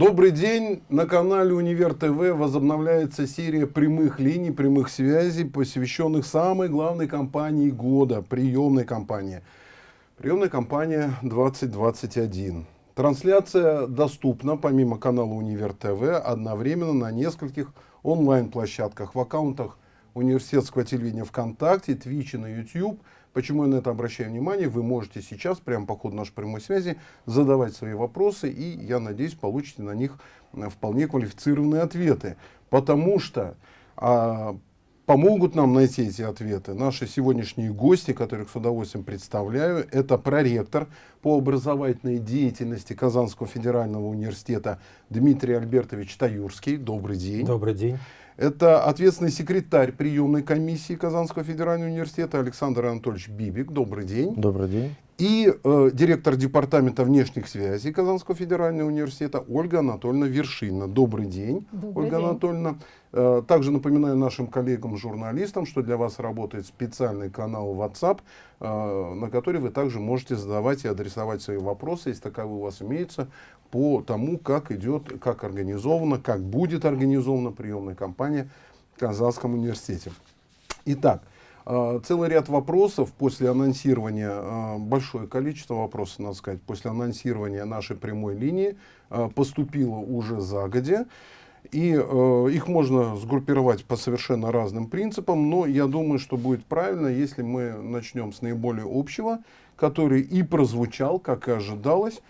Добрый день! На канале Универ ТВ возобновляется серия прямых линий, прямых связей, посвященных самой главной компании года, приемной компании. Приемная компания 2021. Трансляция доступна, помимо канала Универ ТВ, одновременно на нескольких онлайн-площадках, в аккаунтах университетского телевидения ВКонтакте, Твиче, на YouTube – Почему я на это обращаю внимание? Вы можете сейчас, прямо по ходу нашей прямой связи, задавать свои вопросы, и, я надеюсь, получите на них э, вполне квалифицированные ответы. Потому что а, помогут нам найти эти ответы наши сегодняшние гости, которых с удовольствием представляю. Это проректор по образовательной деятельности Казанского федерального университета Дмитрий Альбертович Таюрский. Добрый день. Добрый день. Это ответственный секретарь приемной комиссии Казанского федерального университета Александр Анатольевич Бибик. Добрый день. Добрый день. И э, директор департамента внешних связей Казанского федерального университета Ольга Анатольевна Вершина. Добрый день, Добрый Ольга день. Анатольевна. Э, также напоминаю нашим коллегам-журналистам, что для вас работает специальный канал WhatsApp, э, на который вы также можете задавать и адресовать свои вопросы, если таковые у вас имеются, по тому, как идет, как организована, как будет организована приемная кампания в Казанском университете. Итак, э, целый ряд вопросов после анонсирования, э, большое количество вопросов, надо сказать, после анонсирования нашей прямой линии э, поступило уже загодя. И э, их можно сгруппировать по совершенно разным принципам, но я думаю, что будет правильно, если мы начнем с наиболее общего, который и прозвучал, как и ожидалось,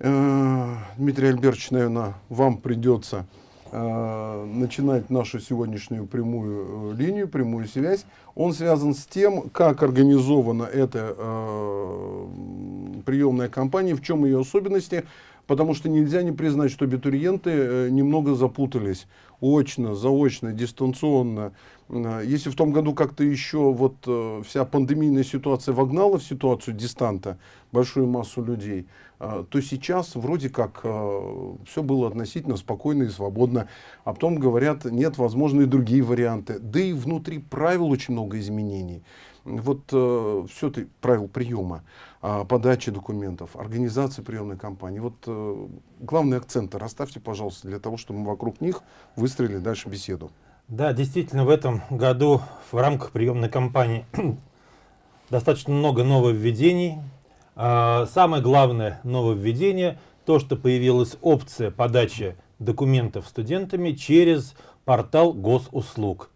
Дмитрий Альбертович, наверное, вам придется э, начинать нашу сегодняшнюю прямую э, линию, прямую связь. Он связан с тем, как организована эта э, приемная кампания, в чем ее особенности, потому что нельзя не признать, что абитуриенты э, немного запутались очно, заочно, дистанционно. Э, если в том году как-то еще вот э, вся пандемийная ситуация вогнала в ситуацию дистанта большую массу людей, то сейчас вроде как все было относительно спокойно и свободно. А потом говорят, нет, возможно, и другие варианты. Да и внутри правил очень много изменений. Вот э, все это правил приема, э, подачи документов, организации приемной кампании. Вот э, главные акценты расставьте, пожалуйста, для того, чтобы мы вокруг них выстроили дальше беседу. Да, действительно, в этом году в рамках приемной кампании достаточно много нововведений, а, самое главное нововведение, то, что появилась опция подачи документов студентами через портал госуслуг.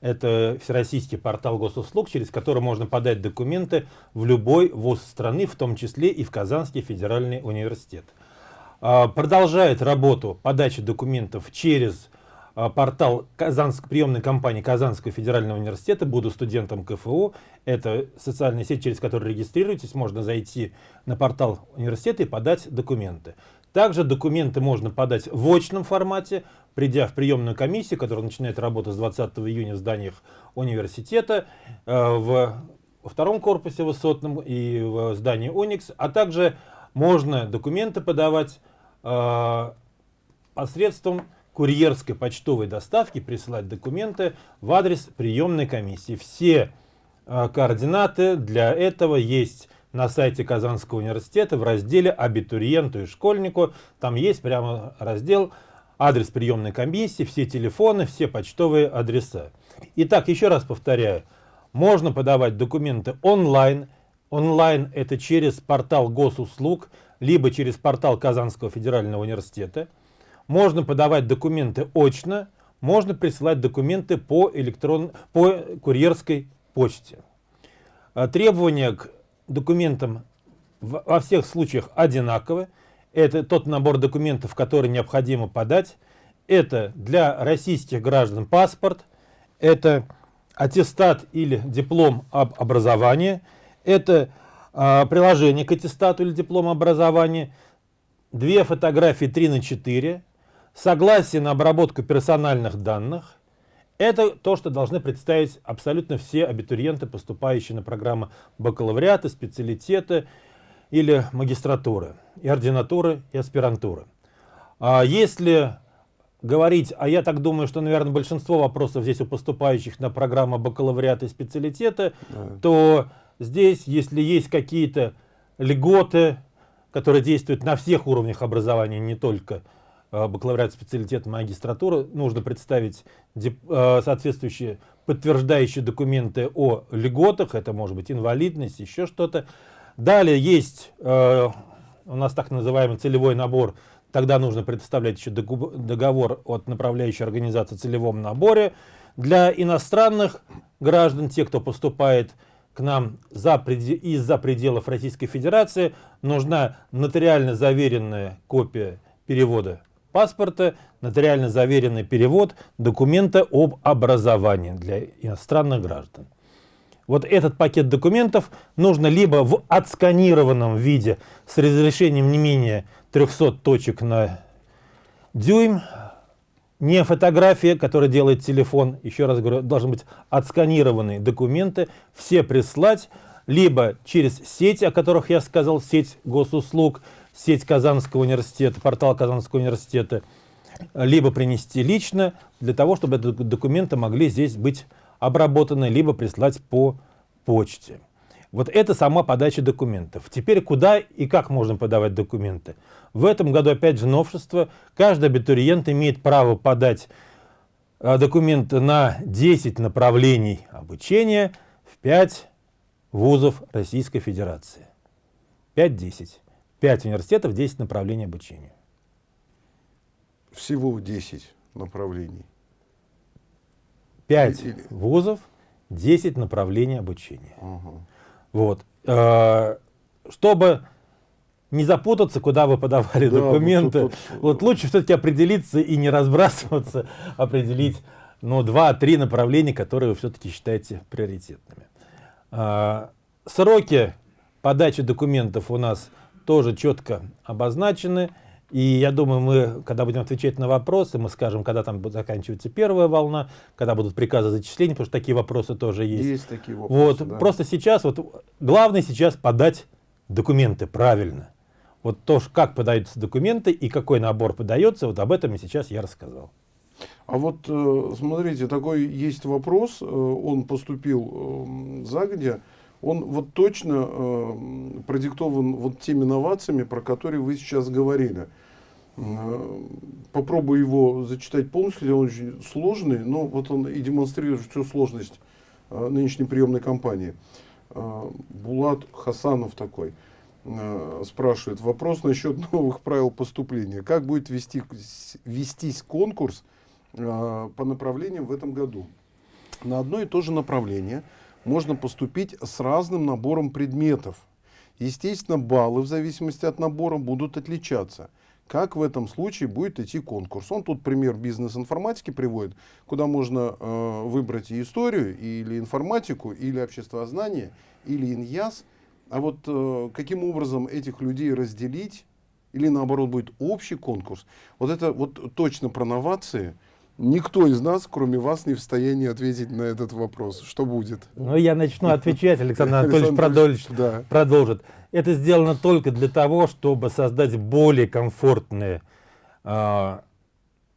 Это всероссийский портал госуслуг, через который можно подать документы в любой вуз страны, в том числе и в Казанский федеральный университет. А, продолжает работу подачи документов через а, портал Казанск, приемной компании Казанского федерального университета, буду студентом КФУ. Это социальная сеть, через которую регистрируетесь, можно зайти на портал университета и подать документы. Также документы можно подать в очном формате, придя в приемную комиссию, которая начинает работу с 20 июня в зданиях университета, э, в втором корпусе высотном и в здании Уникс, а также можно документы подавать э, посредством курьерской почтовой доставки присылать документы в адрес приемной комиссии. Все э, координаты для этого есть на сайте Казанского университета в разделе «Абитуриенту и школьнику». Там есть прямо раздел «Адрес приемной комиссии», все телефоны, все почтовые адреса. Итак, еще раз повторяю, можно подавать документы онлайн. Онлайн это через портал госуслуг, либо через портал Казанского федерального университета – можно подавать документы очно, можно присылать документы по, электрон... по курьерской почте. А, требования к документам во всех случаях одинаковы. Это тот набор документов, который необходимо подать. Это для российских граждан паспорт, это аттестат или диплом об образовании, это э, приложение к аттестату или диплому образования, две фотографии 3 на 4, Согласие на обработку персональных данных – это то, что должны представить абсолютно все абитуриенты, поступающие на программы бакалавриата, специалитета или магистратуры, и ординатуры, и аспирантуры. А если говорить, а я так думаю, что, наверное, большинство вопросов здесь у поступающих на программу бакалавриата и специалитета, да. то здесь, если есть какие-то льготы, которые действуют на всех уровнях образования, не только бакалавриат, специалитет, магистратуры, нужно представить э, соответствующие подтверждающие документы о льготах, это может быть инвалидность, еще что-то. Далее есть э, у нас так называемый целевой набор, тогда нужно предоставлять еще договор от направляющей организации о целевом наборе. Для иностранных граждан, те, кто поступает к нам за, из-за пределов Российской Федерации, нужна нотариально заверенная копия перевода паспорта, нотариально заверенный перевод документа об образовании для иностранных граждан. Вот этот пакет документов нужно либо в отсканированном виде с разрешением не менее 300 точек на дюйм, не фотография, которая делает телефон, еще раз говорю, должны быть отсканированные документы, все прислать, либо через сеть, о которых я сказал, сеть госуслуг, сеть Казанского университета, портал Казанского университета, либо принести лично, для того, чтобы документы могли здесь быть обработаны, либо прислать по почте. Вот это сама подача документов. Теперь куда и как можно подавать документы? В этом году опять же новшество. Каждый абитуриент имеет право подать а, документы на 10 направлений обучения в 5 вузов Российской Федерации. 5-10. 5 университетов, 10 направлений обучения. Всего 10 направлений. 5 Или... вузов, 10 направлений обучения. Ага. Вот. Э, чтобы не запутаться, куда вы подавали да, документы, вот, вот, вот лучше все-таки определиться и не разбрасываться, определить ну, два-три направления, которые вы все-таки считаете приоритетными. Э, сроки подачи документов у нас тоже четко обозначены. И я думаю, мы, когда будем отвечать на вопросы, мы скажем, когда там заканчивается первая волна, когда будут приказы зачисления, потому что такие вопросы тоже есть. Есть такие вопросы, Вот, да. просто сейчас, вот, главное сейчас подать документы правильно. Вот то, как подаются документы и какой набор подается, вот об этом и сейчас я рассказал. А вот э, смотрите, такой есть вопрос, э, он поступил э, загодя, он вот точно э, продиктован вот теми инновациями, про которые вы сейчас говорили. Э, попробую его зачитать полностью, он очень сложный, но вот он и демонстрирует всю сложность э, нынешней приемной кампании. Э, Булат Хасанов такой э, спрашивает, вопрос насчет новых правил поступления. Как будет вести, вестись конкурс э, по направлениям в этом году? На одно и то же направление – можно поступить с разным набором предметов. Естественно, баллы в зависимости от набора будут отличаться. Как в этом случае будет идти конкурс? Он тут пример бизнес-информатики приводит, куда можно э, выбрать и историю, или информатику, или обществознание, или иньяс. А вот э, каким образом этих людей разделить, или наоборот будет общий конкурс, вот это вот точно про новации – Никто из нас, кроме вас, не в состоянии ответить на этот вопрос. Что будет? Ну, я начну отвечать, Александр Анатольевич продолжит, да. продолжит. Это сделано только для того, чтобы создать более комфортные э,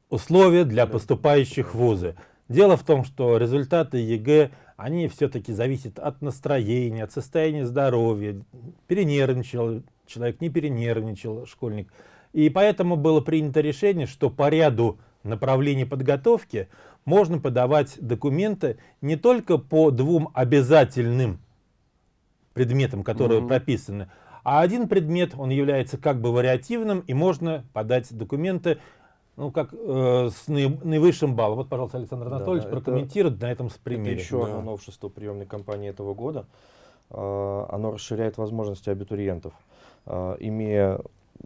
условия для поступающих в вузы. Дело в том, что результаты ЕГЭ, они все-таки зависят от настроения, от состояния здоровья. Перенервничал человек, не перенервничал школьник. И поэтому было принято решение, что по ряду направлении подготовки можно подавать документы не только по двум обязательным предметам, которые угу. прописаны, а один предмет, он является как бы вариативным, и можно подать документы ну, как э, с наивысшим баллом. Вот, пожалуйста, Александр Анатольевич да, прокомментирует это, на этом примере. Это еще да. одно новшество приемной кампании этого года. Э, оно расширяет возможности абитуриентов. Э, имея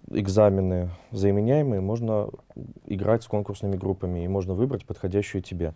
экзамены заменяемые, можно играть с конкурсными группами и можно выбрать подходящую тебе.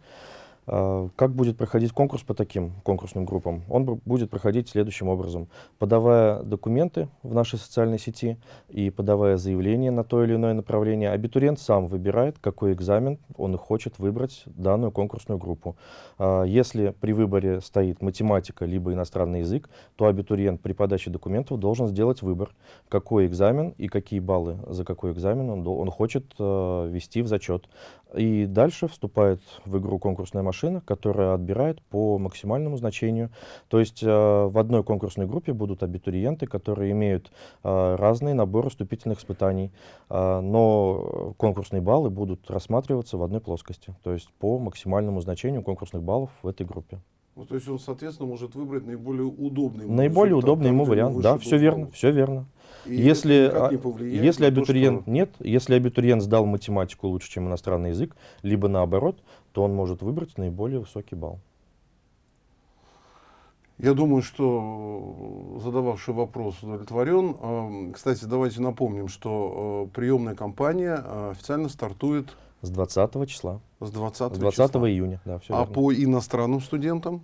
А, как будет проходить конкурс по таким конкурсным группам? Он будет проходить следующим образом. Подавая документы в нашей социальной сети и подавая заявление на то или иное направление, абитуриент сам выбирает, какой экзамен он хочет выбрать данную конкурсную группу. А, если при выборе стоит математика либо иностранный язык, то абитуриент при подаче документов должен сделать выбор, какой экзамен и какие баллы за какой экзамен он, хочет а, ввести в зачет. И дальше вступает в игру конкурсная машина, которая отбирает по максимальному значению. То есть э, в одной конкурсной группе будут абитуриенты, которые имеют э, разные наборы вступительных испытаний, э, но конкурсные баллы будут рассматриваться в одной плоскости, то есть по максимальному значению конкурсных баллов в этой группе. Ну, то есть он, соответственно, может выбрать наиболее удобный ему Наиболее результат, удобный там, ему вариант, да, все верно, все верно. И Если, а, не если на то, абитуриент что- нет, если абитуриент сдал математику лучше, чем иностранный язык, либо наоборот, то он может выбрать наиболее высокий балл. Я думаю, что э, задававший вопрос удовлетворен. Эм, Кстати, давайте напомним, что э, приемная кампания э, официально стартует С 20 числа, с 20, с 20 числа. июня, да, все А по иностранным студентам?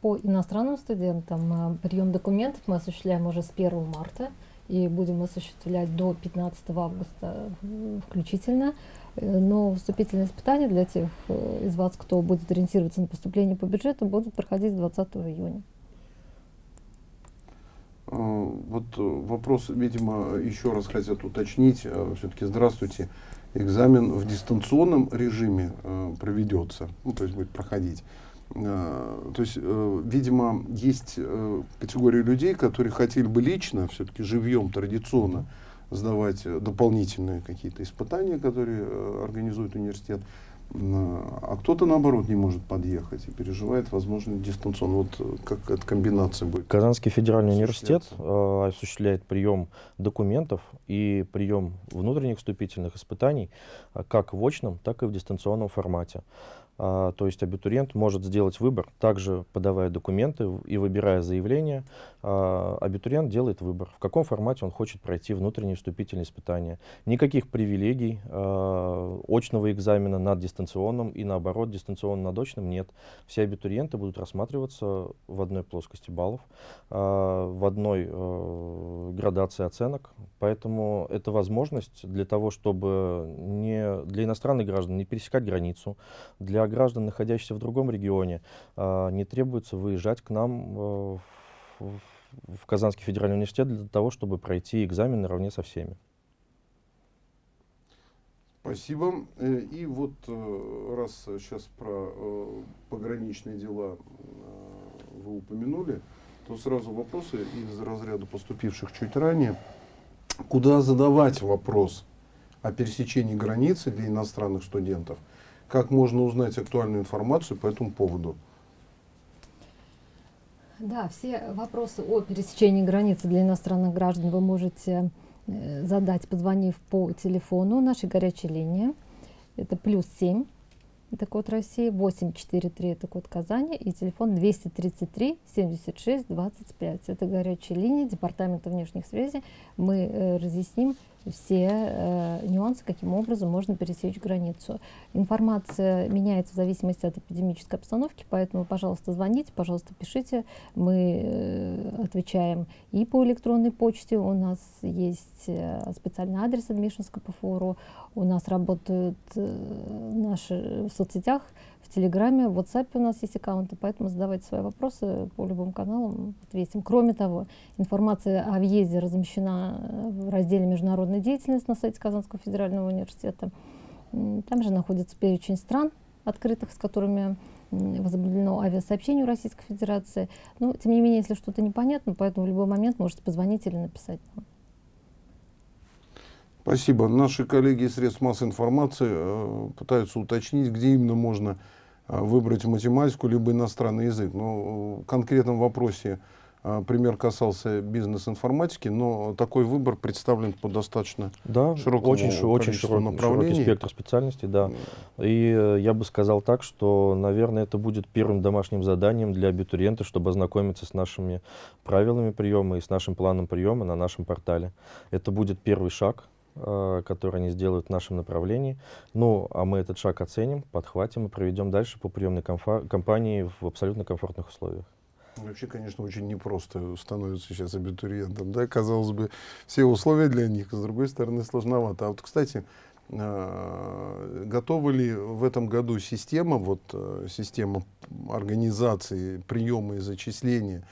По иностранным студентам э, прием документов мы осуществляем уже с 1 марта и будем осуществлять до 15 августа э, включительно. Э, Но вступительные испытания для тех э, из вас, кто будет ориентироваться на поступление по бюджету, будут проходить 20 июня. Э, Вот вопрос, видимо, еще раз хотят уточнить. Все-таки здравствуйте. Экзамен в дистанционном режиме проведется, ну, то есть будет проходить. То есть, видимо, есть категория людей, которые хотели бы лично, все-таки живьем, традиционно сдавать э, дополнительные какие-то испытания, которые э, организует университет. М, А кто-то, наоборот, не может подъехать и переживает, возможно, дистанционно. Вот э, как эта комбинация будет? Казанский федеральный университет э, осуществляет прием документов и прием внутренних вступительных испытаний как в очном, так и в дистанционном формате. А, то есть абитуриент может сделать выбор, также подавая документы и выбирая заявление, а, абитуриент делает выбор, в каком формате он хочет пройти внутренние вступительные испытания. Никаких привилегий а, очного экзамена над дистанционным и наоборот дистанционным над очным нет. Все абитуриенты будут рассматриваться в одной плоскости баллов, а, в одной э, градации оценок. Поэтому это возможность для того, чтобы не, для иностранных граждан не пересекать границу, для граждан, находящихся в другом регионе, а, не требуется выезжать к нам э, в, в- Казанский федеральный университет для того, чтобы пройти экзамен наравне со всеми. Спасибо. Э, И вот э, раз сейчас про э, пограничные дела вы упомянули, то сразу вопросы из разряда поступивших чуть ранее. Куда задавать вопрос о пересечении границы для иностранных студентов? Как можно узнать актуальную информацию по этому поводу? Да, все вопросы о пересечении границы для иностранных граждан вы можете э, задать, позвонив по телефону нашей горячей линии. Это плюс 7, это код России, 843, это код Казани, и телефон 233 76 25. Это горячая линия Департамента внешних связей. Мы э, разъясним все э, нюансы, каким образом можно пересечь границу. Информация меняется в зависимости от эпидемической обстановки, поэтому, пожалуйста, звоните, пожалуйста, пишите. Мы э, отвечаем и по электронной почте. У нас есть э, специальный адрес Адмишинска ПФОРУ. У нас работают э, наши в соцсетях, в Телеграме, в WhatsApp у нас есть аккаунты, поэтому задавайте свои вопросы по любым каналам, ответим. Кроме того, информация о въезде размещена э, в разделе «Международная деятельность» на сайте Казанского федерального университета. Там же находится перечень стран открытых, с которыми возобновлено авиасообщение у Российской Федерации. Но, тем не менее, если что-то непонятно, поэтому в любой момент можете позвонить или написать. Спасибо. Наши коллеги из средств массовой информации э, пытаются уточнить, где именно можно э, выбрать математику либо иностранный язык. Но э, в конкретном вопросе э, пример касался бизнес-информатики, но такой выбор представлен по достаточно Да, Широкому очень, очень количеству широк- направлений. широкий спектр специальностей, да. И я бы сказал так, что, наверное, это будет первым домашним заданием для абитуриента, чтобы ознакомиться с нашими правилами приема и с нашим планом приема на нашем портале. Это будет первый шаг, который они сделают в нашем направлении. Ну, а мы этот шаг оценим, подхватим и проведем дальше по приемной кампании в абсолютно комфортных условиях. Вообще, конечно, очень непросто становится сейчас абитуриентом. Да? Казалось бы, все условия для них, с другой стороны, сложновато. А вот, кстати, э, готова ли в этом году система, вот, э, система организации приема и зачисления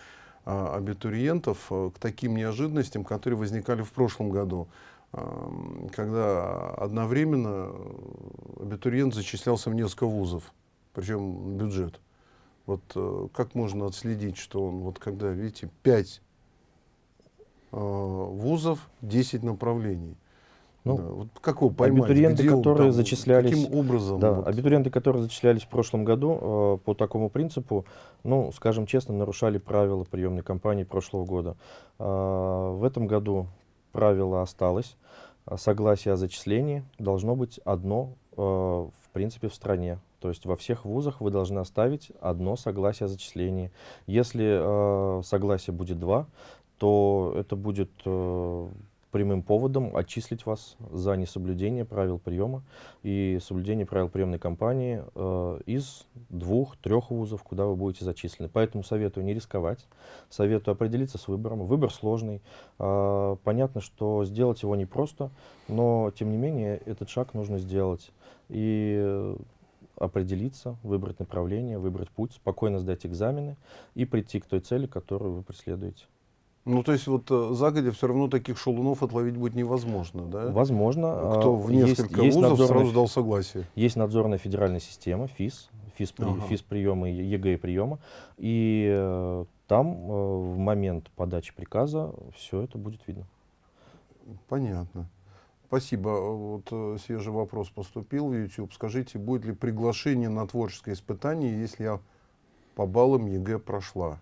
э, абитуриентов э, к таким неожиданностям, которые возникали в прошлом году? Когда одновременно э, абитуриент зачислялся в несколько вузов. причем бюджет. Вот э, как можно отследить, что он, вот когда, видите, 5 э, вузов, 10 направлений. Ну, да, вот как его поймать? абитуриенты, Где которые там, зачислялись- Каким образом? Да, вот? абитуриенты, которые зачислялись в прошлом году э, по такому принципу, ну, скажем честно, нарушали правила приемной кампании прошлого года. А, в этом году правило осталось. А, Согласие о зачислении должно быть одно, э, в принципе, в стране. То есть во всех вузах вы должны оставить одно согласие о зачислении. Если э, согласие будет два, то это будет э, прямым поводом отчислить вас за несоблюдение правил приема и соблюдение правил приемной кампании э, из двух-трех вузов, куда вы будете зачислены. Поэтому советую не рисковать, советую определиться с выбором. Выбор сложный. А, понятно, что сделать его непросто, но тем не менее этот шаг нужно сделать. И э, определиться, выбрать направление, выбрать путь, спокойно сдать экзамены и прийти к той цели, которую вы преследуете. Ну, то есть вот э, загодя все равно таких шалунов отловить будет невозможно, да? Возможно. Кто а, в есть- несколько есть вузов сразу дал согласие. Есть надзорная федеральная система, ФИС, ФИС, при- Ага. ФИС приема ЕГЭ приема. И э, там э, в момент подачи приказа все это будет видно. Понятно. Спасибо. Вот э, свежий вопрос поступил в YouTube. Скажите, будет ли приглашение на творческое испытание, если я по баллам ЕГЭ прошла?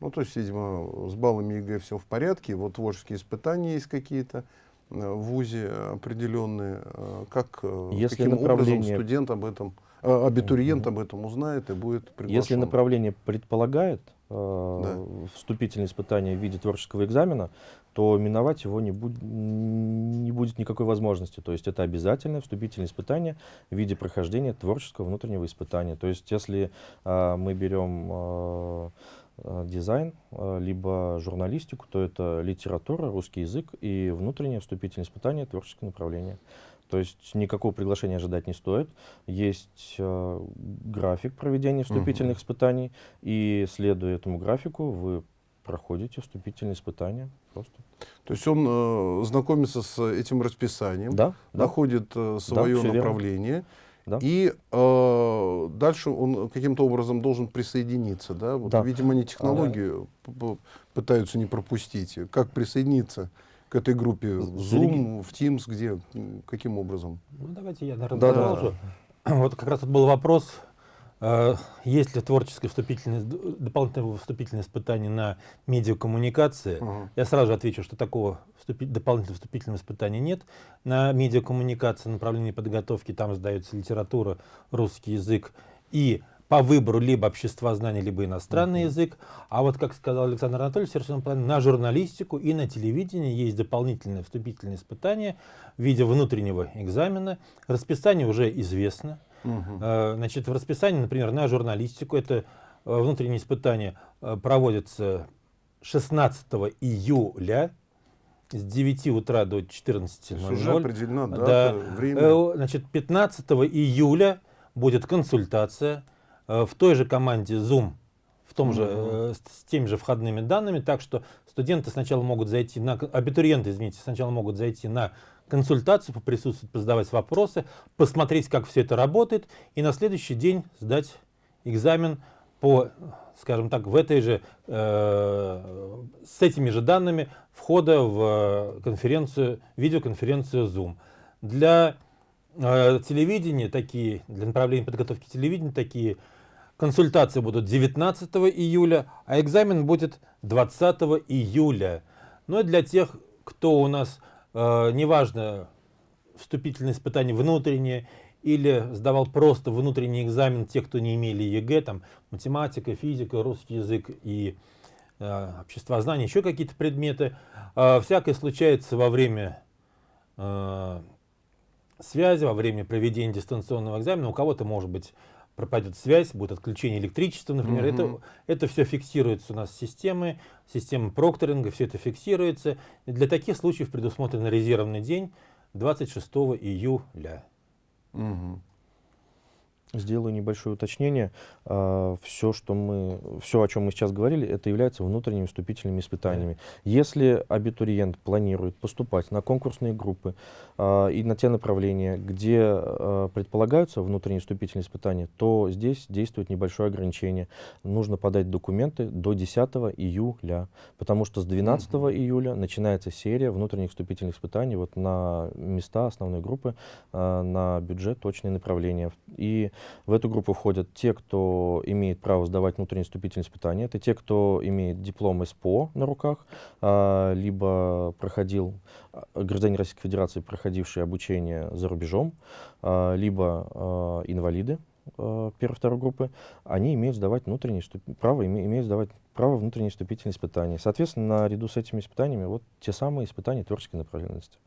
Ну, то есть, видимо, с баллами ЕГЭ все в порядке. Вот творческие испытания есть какие-то э, в ВУЗе определенные. Э, Как, э, Если каким образом направление- студент об этом, абитуриент об этом узнает и будет приглашен? Если направление предполагает э, вступительные испытания в виде творческого экзамена, то миновать его не, буд- не будет никакой возможности. То есть это обязательное вступительное испытание в виде прохождения творческого внутреннего испытания. То есть если э, мы берем э, дизайн, э, либо журналистику, то это литература, русский язык и внутреннее вступительное испытание творческое направление. То есть никакого приглашения ожидать не стоит. Есть э, график проведения вступительных испытаний, и следуя этому графику, вы проходите вступительные испытания. Просто. То есть он э, знакомится с этим расписанием, Да, да, находит э, свое всё верно. Да. и э, дальше он каким-то образом должен присоединиться. Да? Вот, Да. Видимо, они технологию п- пытаются не пропустить. Как присоединиться к этой группе? В Zoom, в Teams, где? Каким образом? Ну, давайте я, наверное, Да, да. продолжу. Вот как раз тут был вопрос, есть ли творческое вступительное, дополнительное вступительное испытание на медиакоммуникации. Ага. Я сразу же отвечу, что такого вступи- дополнительного вступительного испытания нет. На медиакоммуникации, направлении подготовки, там сдается литература, русский язык и по выбору либо обществознание, либо иностранный язык. А вот, как сказал Александр Анатольевич, совершенно правильно, на журналистику и на телевидение есть дополнительное вступительное испытание в виде внутреннего экзамена. Расписание уже известно. Э, Значит, в расписании, например, на журналистику это э, внутреннее испытание э, проводится 16 июля с 9 утра до То есть уже 14.00. определена Да. дата, время. Значит, 15 июля будет консультация в той же команде Zoom, в том же, с, с теми же входными данными, так что студенты сначала могут зайти на, абитуриенты, извините, сначала могут зайти на консультацию, поприсутствовать, позадавать вопросы, посмотреть, как все это работает, и на следующий день сдать экзамен по, скажем так, в этой же, э, с этими же данными входа в конференцию, видеоконференцию Zoom. Для э, телевидения такие, для направления подготовки телевидения такие консультации будут 19 июля, а экзамен будет 20 июля. Но и для тех, кто у нас, неважно, вступительные испытания внутренние или сдавал просто внутренний экзамен, те, кто не имели ЕГЭ, там математика, физика, русский язык и э, обществознание, еще какие-то предметы. Э, всякое случается во время э, связи, во время проведения дистанционного экзамена. У кого-то, может быть, пропадет связь, будет отключение электричества, например. Мгм. Это, это все фиксируется у нас системой, система прокторинга, все это фиксируется. И для таких случаев предусмотрен резервный день 26 июля. Мгм. Сделаю небольшое уточнение. А, все, что мы, все, о чем мы сейчас говорили, это является внутренними вступительными испытаниями. Если абитуриент планирует поступать на конкурсные группы а, и на те направления, где а, предполагаются внутренние вступительные испытания, то здесь действует небольшое ограничение. Нужно подать документы до 10 июля, потому что с 12 mm -hmm. июля начинается серия внутренних вступительных испытаний вот на места основной группы, на бюджет, точные направления. И в эту группу входят те, кто имеет право сдавать внутренние вступительные испытания. Это те, кто имеет диплом СПО на руках, а, либо проходил, а, гражданин Российской Федерации, проходивший обучение за рубежом, а, либо инвалиды первой-второй группы, они имеют сдавать внутренние право, имеют сдавать право внутренние вступительные испытания. Соответственно, наряду с этими испытаниями вот те самые испытания творческой направленности.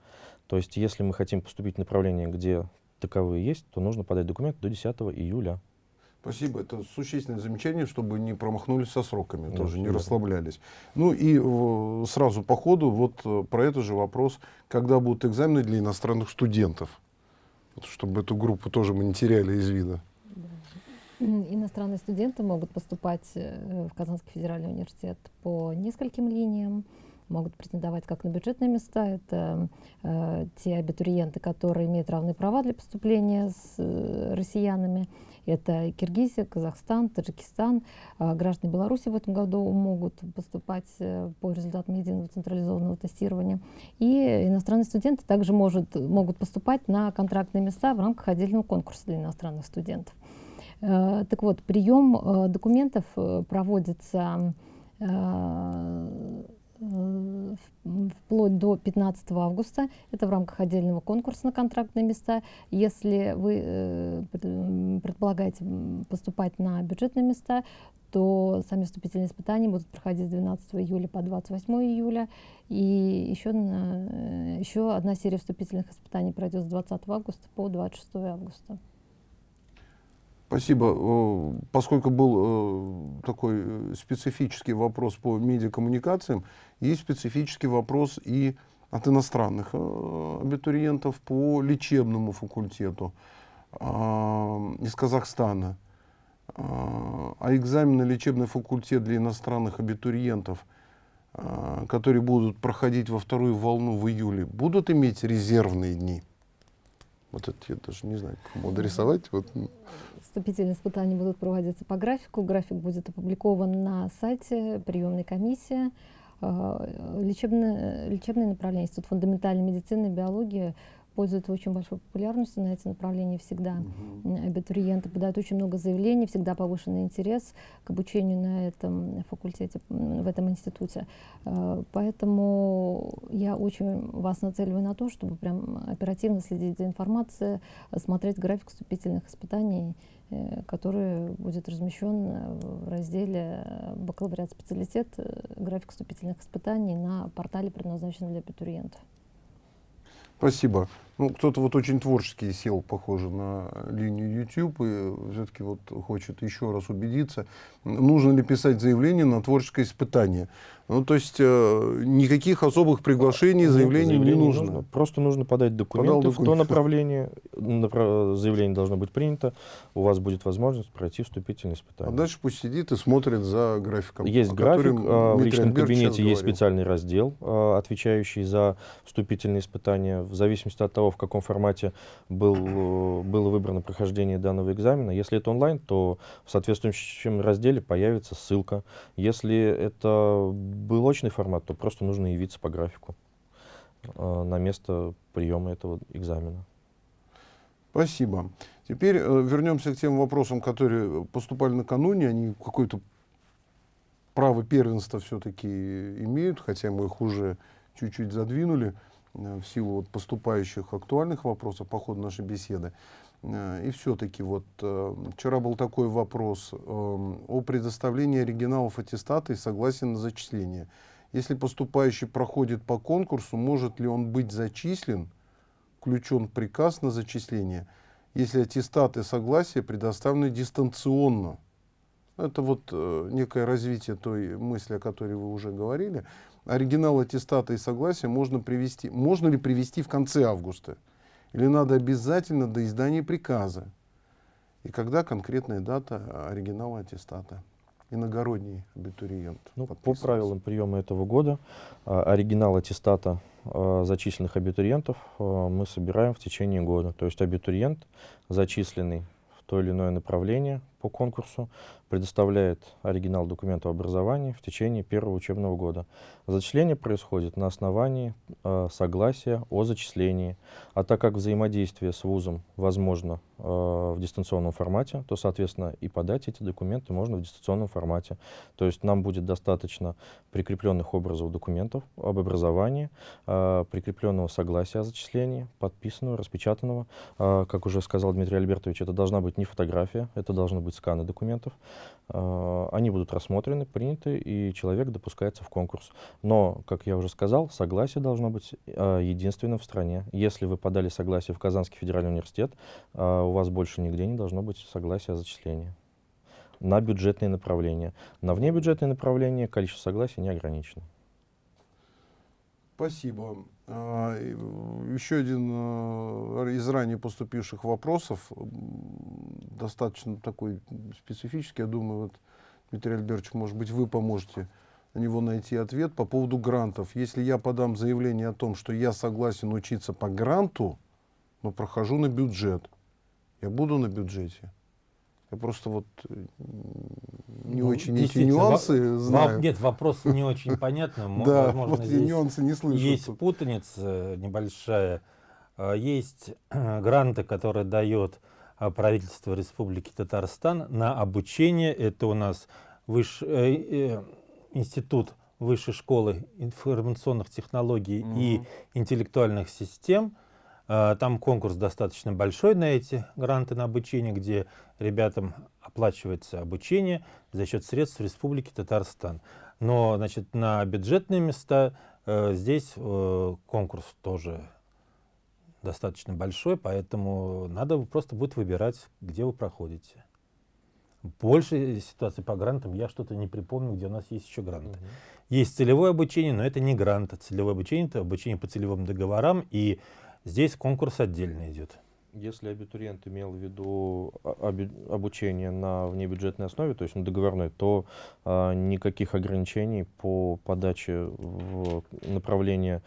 То есть, если мы хотим поступить в направление, где таковые есть, то нужно подать документ до 10 июля. Спасибо. Это существенное замечание, чтобы не промахнулись со сроками, да, тоже не расслаблялись. Ну и э, сразу по ходу вот э, про этот же вопрос, когда будут экзамены для иностранных студентов, вот, чтобы эту группу тоже мы не теряли из вида. Иностранные студенты могут поступать э, в Казанский федеральный университет по нескольким линиям могут претендовать как на бюджетные места. Это э, те абитуриенты, которые имеют равные права для поступления с э, россиянами. Это Киргизия, Казахстан, Таджикистан. Э, граждане Беларуси в этом году могут поступать э, по результатам единого централизованного тестирования. И иностранные студенты также может, могут поступать на контрактные места в рамках отдельного конкурса для иностранных студентов. Э, так вот, прием э, документов э, проводится э, вплоть до 15 августа. Это в рамках отдельного конкурса на контрактные места. Если вы э, предполагаете поступать на бюджетные места, то сами вступительные испытания будут проходить с 12 июля по 28 июля. И еще, э, еще одна серия вступительных испытаний пройдет с 20 августа по 26 августа. Спасибо. Э, поскольку был э, такой э, специфический вопрос по медиакоммуникациям, есть специфический вопрос и от иностранных абитуриентов по лечебному факультету из Казахстана. А экзамены лечебный факультет для иностранных абитуриентов, которые будут проходить во вторую волну в июле, будут иметь резервные дни? Вот это я даже не знаю, кому адресовать. Вот. Вступительные испытания будут проводиться по графику. График будет опубликован на сайте приемной комиссии. А, лечебное, лечебное направление, Институт фундаментальной медицины и биологии пользуется очень большой популярностью на эти направления всегда. Угу. Абитуриенты подают очень много заявлений, всегда повышенный интерес к обучению на этом факультете, в этом институте. Э, поэтому я очень вас нацеливаю на то, чтобы прям оперативно следить за информацией, смотреть график вступительных испытаний, э, который будет размещен в разделе бакалавриат специалитет, график вступительных испытаний на портале, предназначенном для абитуриентов. Спасибо. Ну, кто-то вот очень творческий сел, похоже, на линию YouTube и все-таки вот хочет еще раз убедиться, нужно ли писать заявление на творческое испытание. Ну, то есть э, никаких особых приглашений, Нет, заявлений не нужно. нужно. Просто нужно подать документы в то направление, направ... заявление должно быть принято, у вас будет возможность пройти вступительное испытание. А дальше пусть сидит и смотрит за графиком. Есть график, э, в личном кабинете есть специальный раздел, э, отвечающий за вступительные испытания. В зависимости от того, в каком формате был, было выбрано прохождение данного экзамена. Если это онлайн, то в соответствующем разделе появится ссылка. Если это был очный формат, то просто нужно явиться по графику э, на место приема этого экзамена. Спасибо. Теперь э, вернемся к тем вопросам, которые поступали накануне. Они какое-то право первенства все-таки имеют, хотя мы их уже чуть-чуть задвинули в силу вот поступающих актуальных вопросов по ходу нашей беседы. Э, и все-таки вот э, вчера был такой вопрос э, о предоставлении оригиналов аттестата и согласия на зачисление. Если поступающий проходит по конкурсу, может ли он быть зачислен, включен приказ на зачисление, если аттестат и согласие предоставлены дистанционно? Это вот некое развитие той мысли, о которой вы уже говорили. Оригинал аттестата и согласия можно привести, можно ли привести в конце августа? Или надо обязательно до издания приказа? И когда конкретная дата оригинала аттестата? Иногородний абитуриент. Ну, по правилам приема этого года а, оригинал аттестата а, зачисленных абитуриентов а, мы собираем в течение года. То есть абитуриент, зачисленный в то или иное направление по конкурсу, предоставляет оригинал документа об образовании в течение первого учебного года. Зачисление происходит на основании э, согласия о зачислении. А так как взаимодействие с вузом возможно э, в дистанционном формате, то, соответственно, и подать эти документы можно в дистанционном формате. То есть нам будет достаточно прикрепленных образов документов об образовании, э, прикрепленного согласия о зачислении, подписанного, распечатанного. Э, как уже сказал Дмитрий Альбертович, это должна быть не фотография, это должны быть сканы документов. Э, Они будут рассмотрены, приняты, и человек допускается в конкурс. Но, как я уже сказал, согласие должно быть э, единственным в стране. Если вы подали согласие в Казанский федеральный университет, э, у вас больше нигде не должно быть согласия о зачислении на бюджетные направления. На внебюджетные направления количество согласий не ограничено. Спасибо. А, э, Еще один э, из ранее поступивших вопросов, достаточно такой специфический, я думаю, вот, Дмитрий Альбертович, может быть, вы поможете на него найти ответ по поводу грантов. Если я подам заявление о том, что я согласен учиться по гранту, но прохожу на бюджет, я буду на бюджете? Я просто вот э, не Ну, очень эти нюансы во- знаю. во- Нет, вопрос не очень понятный. мо- Да, Возможно, вот здесь нюансы не слышу. есть тут. путаница небольшая. А, Есть гранты, которые дает правительство Республики Татарстан на обучение. Это у нас выш- э, э, Институт Высшей школы информационных технологий и интеллектуальных систем. А, Там конкурс достаточно большой на эти гранты на обучение, где ребятам оплачивается обучение за счет средств Республики Татарстан. Но значит, на бюджетные места э, здесь э, конкурс тоже достаточно большой, поэтому надо просто будет выбирать, где вы проходите. Больше ситуации по грантам я что-то не припомню, где у нас есть еще гранты. Есть целевое обучение, но это не грант. Целевое обучение это обучение по целевым договорам, и здесь конкурс отдельно идет. Если абитуриент имел в виду а- обучение на внебюджетной основе, то есть на договорной, то а, никаких ограничений по подаче в направление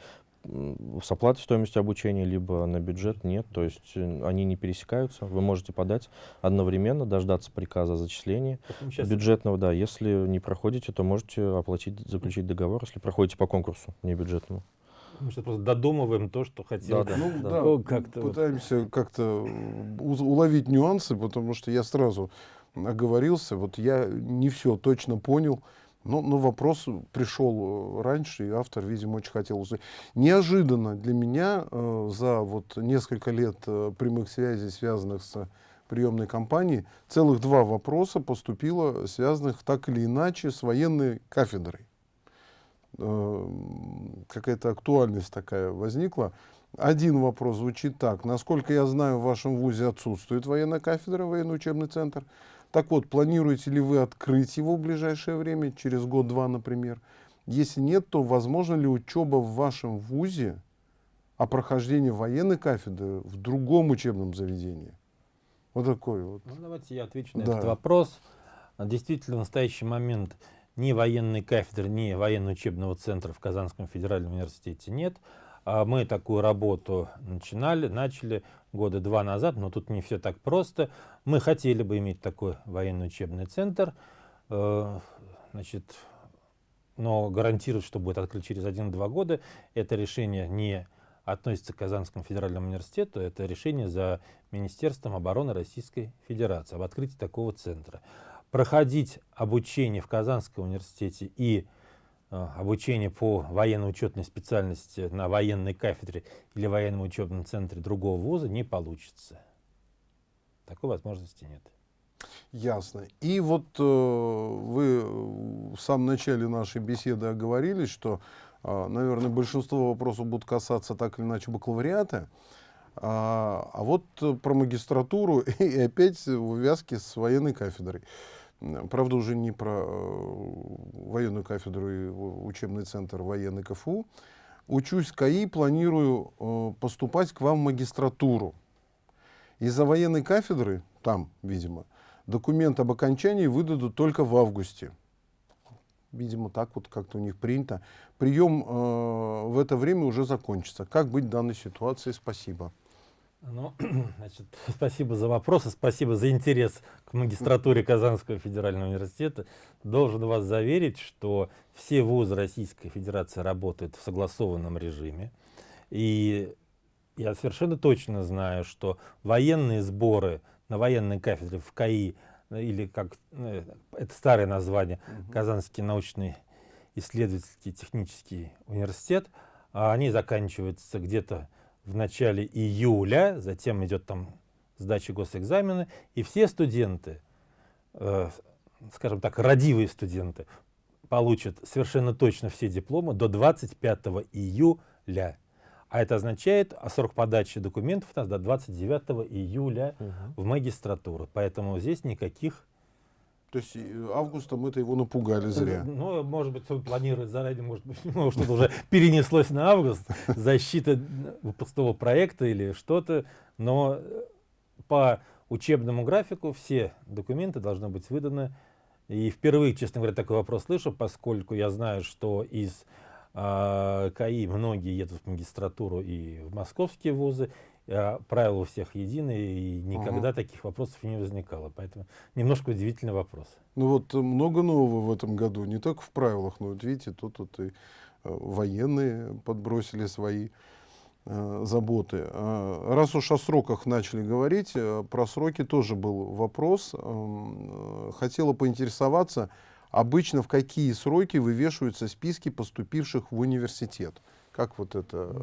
с оплатой стоимости обучения, либо на бюджет нет. То есть э, они не пересекаются. Вы можете подать одновременно, дождаться приказа о зачислении Поэтому щас- бюджетного. Да, если не проходите, то можете оплатить, заключить договор, если проходите по конкурсу внебюджетному. Мы сейчас просто додумываем то, что хотел. Да, да. Ну Да. да, Ну, вот. пытаемся как-то уловить нюансы, потому что я сразу оговорился, вот я не все точно понял, но, но вопрос пришел э, раньше, и автор, видимо, очень хотел услышать. Неожиданно для меня э, за вот несколько лет э, прямых связей, связанных с приемной кампанией, целых два вопроса поступило, связанных так или иначе с военной кафедрой э, какая-то актуальность такая возникла. Один вопрос звучит так. Насколько я знаю, в вашем ВУЗе отсутствует военная кафедра, военный учебный центр. Так вот, планируете ли вы открыть его в ближайшее время, через год-два, например? Если нет, то возможно ли учеба в вашем ВУЗе о прохождении военной кафедры в другом учебном заведении? Вот такой вот. Ну, давайте я отвечу на Да. этот вопрос. А, Действительно, в настоящий момент ни военной кафедры, ни военно-учебного центра в Казанском федеральном университете нет. А Мы такую работу начинали, начали года два назад, но тут не все так просто. Мы хотели бы иметь такой военно-учебный центр, э, значит, но гарантировать, что будет открыт через 1-2 года, это решение не относится к Казанскому федеральному университету, это решение за Министерством обороны Российской Федерации об открытии такого центра. Проходить обучение в Казанском университете и э, обучение по военно-учетной специальности на военной кафедре или военном учебном центре другого вуза не получится. Такой возможности нет. Ясно. И вот э, вы в самом начале нашей беседы оговорились, что, э, наверное, большинство вопросов будут касаться так или иначе бакалавриата. А, а вот э, про магистратуру и опять в увязке с военной кафедрой. Правда, уже не про э, военную кафедру и учебный центр военный КФУ. Учусь в КАИ, планирую э, поступать к вам в магистратуру. Из-за военной кафедры там, видимо, документ об окончании выдадут только в августе. Видимо, так вот как-то у них принято. Прием э, в это время уже закончится. Как быть в данной ситуации? Спасибо. Ну, значит, спасибо за вопросы, спасибо за интерес к магистратуре Казанского федерального университета. Должен вас заверить, что все вузы Российской Федерации работают в согласованном режиме. И я совершенно точно знаю, что военные сборы на военной кафедре в КАИ, или как ну, это старое название, Казанский научный исследовательский технический университет, а они заканчиваются где-то в начале июля, затем идет там сдача госэкзамена, и все студенты, э, скажем так, родивые студенты, получат совершенно точно все дипломы до 25 июля. А это означает, а срок подачи документов у нас до 29 июля угу. в магистратуру. Поэтому здесь никаких то есть э, августом мы-то его напугали зря. Ну, может быть, он планирует заранее, может быть, ну, что-то уже перенеслось на август, защита выпускного проекта или что-то, но э, по учебному графику все документы должны быть выданы. И впервые, честно говоря, такой вопрос слышу, поскольку я знаю, что из э, КАИ многие едут в магистратуру и в московские вузы, правила у всех единые, и никогда ага. таких вопросов не возникало. Поэтому немножко удивительный вопрос. Ну вот много нового в этом году, не только в правилах, но вот видите, тут, тут и э, военные подбросили свои э, заботы. А, раз уж о сроках начали говорить, э, про сроки тоже был вопрос. Э, хотела поинтересоваться, обычно в какие сроки вывешиваются списки поступивших в университет? Как вот это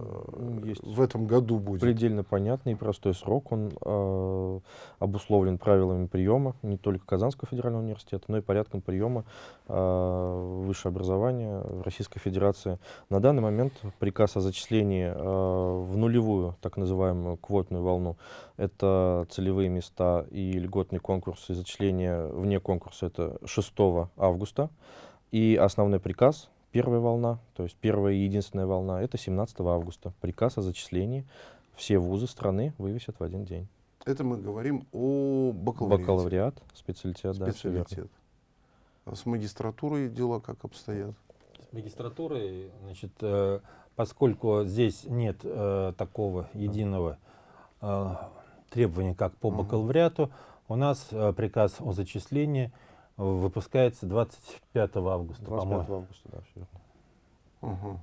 Есть в этом году будет? Предельно понятный и простой срок. Он э, обусловлен правилами приема не только Казанского федерального университета, но и порядком приема э, высшее образование в Российской Федерации. На данный момент приказ о зачислении э, в нулевую, так называемую квотную волну, это целевые места и льготный конкурс и зачисление вне конкурса это 6 августа. И основной приказ Первая волна, то есть первая и единственная волна, это 17 августа. Приказ о зачислении. Все вузы страны вывесят в один день. Это мы говорим о бакалавриате. Бакалавриат, специалитет, специалитет. Да, а с магистратурой дела как обстоят? С магистратурой, значит, э, поскольку здесь нет э, такого единого э, требования, как по бакалавриату, у нас э, приказ о зачислении – выпускается 25 августа, 25 августа, да, все Угу.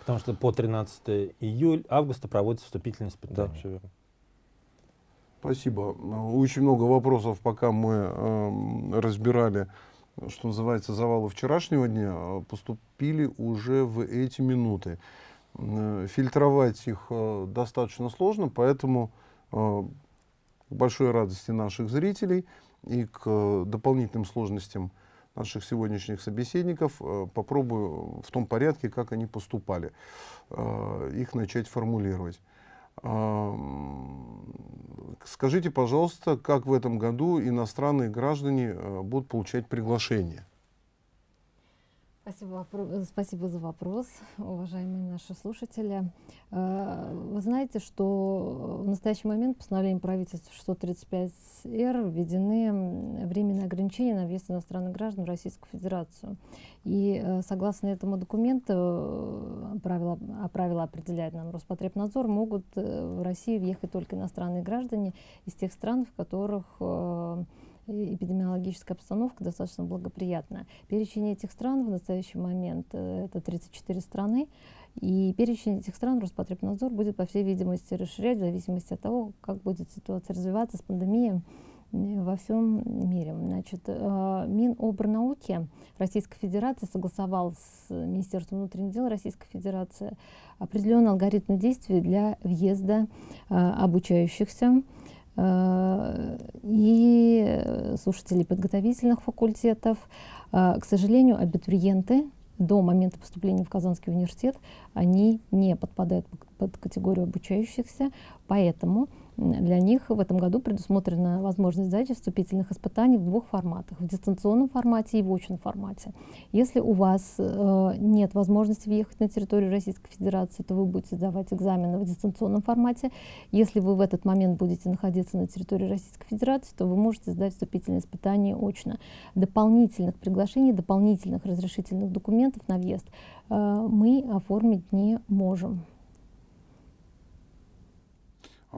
Потому что по 13 июля, августа проводится вступительное испытание. Да, все верно. Спасибо. Очень много вопросов, пока мы э, разбирали, что называется, завалы вчерашнего дня, поступили уже в эти минуты. Э, фильтровать их э, достаточно сложно, поэтому э, к большой радости наших зрителей – и к э, дополнительным сложностям наших сегодняшних собеседников э, попробую в том порядке, как они поступали, э, их начать формулировать. Скажите, пожалуйста, как в этом году иностранные граждане будут получать приглашение? Спасибо, спасибо за вопрос, уважаемые наши слушатели. Э, вы знаете, что в настоящий момент постановлением правительства 635-Р введены временные ограничения на въезд иностранных граждан в Российскую Федерацию. И э, согласно этому документу, э, правила, а правила определяет нам Роспотребнадзор, могут в Россию въехать только иностранные граждане из тех стран, в которых эпидемиологическая обстановка достаточно благоприятная. Перечень этих стран в настоящий момент э, это 34 страны, и перечень этих стран Роспотребнадзор будет, по всей видимости, расширять в зависимости от того, как будет ситуация развиваться с пандемией во всем мире. Значит, э, Минобрнауки Российской Федерации согласовал с Министерством внутренних дел Российской Федерации определенный алгоритм действий для въезда э, обучающихся Э, и слушателей подготовительных факультетов. Э, к сожалению, абитуриенты до момента поступления в Казанский университет, они не подпадают под категорию обучающихся, поэтому Для них в этом году предусмотрена возможность сдачи вступительных испытаний в двух форматах, в дистанционном формате и в очном формате. Если у вас э, нет возможности въехать на территорию Российской Федерации, то вы будете сдавать экзамены в дистанционном формате. Если вы в этот момент будете находиться на территории Российской Федерации, то вы можете сдать вступительные испытания очно. Дополнительных приглашений, дополнительных разрешительных документов на въезд э, мы оформить не можем.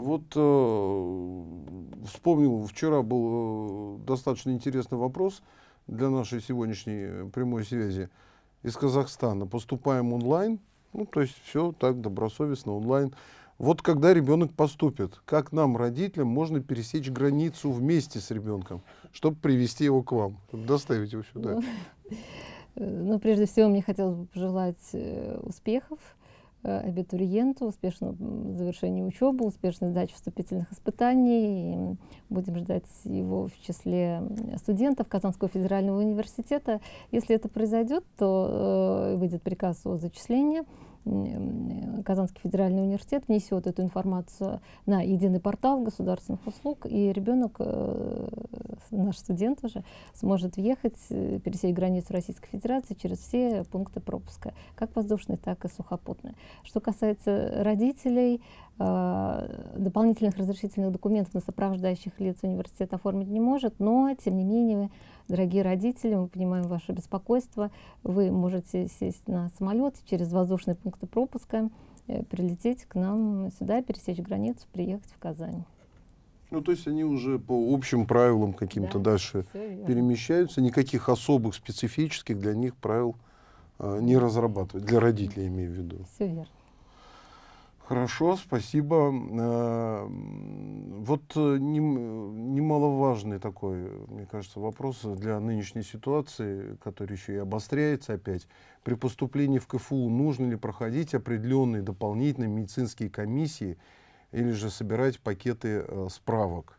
Вот э, вспомнил, вчера был э, достаточно интересный вопрос для нашей сегодняшней прямой связи из Казахстана. Поступаем онлайн, ну то есть все так добросовестно онлайн. Вот когда ребенок поступит, как нам, родителям, можно пересечь границу вместе с ребенком, чтобы привести его к вам, доставить его сюда? Ну, э, ну, прежде всего, мне хотелось бы пожелать э, успехов Э, абитуриенту, успешного завершения учебы, успешной сдачи вступительных испытаний. И будем ждать его в числе студентов Казанского федерального университета. Если это произойдет, то э, выйдет приказ о зачислении. Казанский федеральный университет внесет эту информацию на единый портал государственных услуг, и ребенок, э, наш студент уже, сможет въехать, э, пересечь границу Российской Федерации через все пункты пропуска, как воздушные, так и сухопутные. Что касается родителей, дополнительных разрешительных документов на сопровождающих лиц университет оформить не может, но, тем не менее, Дорогие родители, мы понимаем ваше беспокойство. Вы можете сесть на самолет через воздушные пункты пропуска, э, прилететь к нам сюда, пересечь границу, приехать в Казань. Ну, то есть они уже по общим правилам каким-то да, дальше перемещаются, никаких особых специфических для них правил э, не разрабатывают, для родителей имею в виду. Все верно. Хорошо, спасибо. Э, вот э, немаловажный такой, мне кажется, вопрос для нынешней ситуации, который еще и обостряется опять. При поступлении в КФУ нужно ли проходить определенные дополнительные медицинские комиссии или же собирать пакеты э, справок?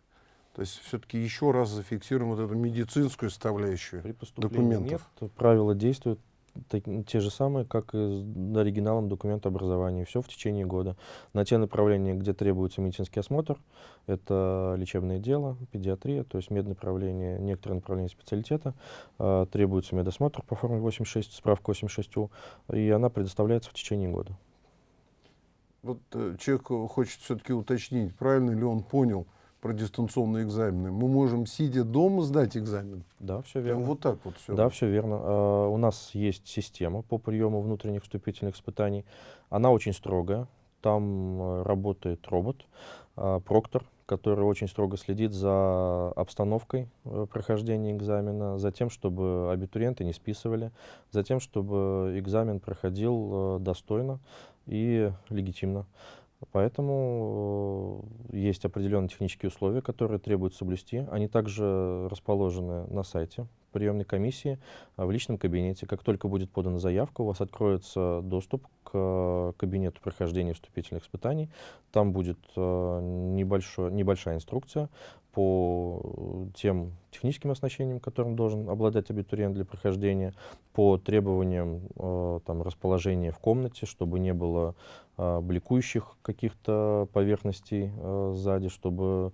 То есть все-таки еще раз зафиксируем вот эту медицинскую составляющую При документов. Нет, правила действуют так, те же самые, как и оригиналом документа образования. Все в течение года. На те направления, где требуется медицинский осмотр, это лечебное дело, педиатрия, то есть меднаправление, некоторые направления специалитета, э, требуется медосмотр по форме 86, справка 86У, и она предоставляется в течение года. Вот э, человек хочет все-таки уточнить, правильно ли он понял, про дистанционные экзамены. Мы можем, сидя дома, сдать экзамен. Да, все верно. Вот так вот все. Да, все верно. Uh, у нас есть система по приему внутренних вступительных испытаний. Она очень строгая. Там uh, работает робот, uh, проктор, который очень строго следит за обстановкой э, прохождения экзамена, за тем, чтобы абитуриенты не списывали, за тем, чтобы экзамен проходил достойно и легитимно. Поэтому э, есть определенные технические условия, которые требуют соблюсти. Они также расположены на сайте приемной комиссии а, в личном кабинете. Как только будет подана заявка, у вас откроется доступ э, кабинету прохождения вступительных испытаний. Там будет э, небольшой, небольшая инструкция по тем техническим оснащениям, которым должен обладать абитуриент для прохождения, по требованиям э, там, расположения в комнате, чтобы не было э, бликующих каких-то поверхностей э, сзади, чтобы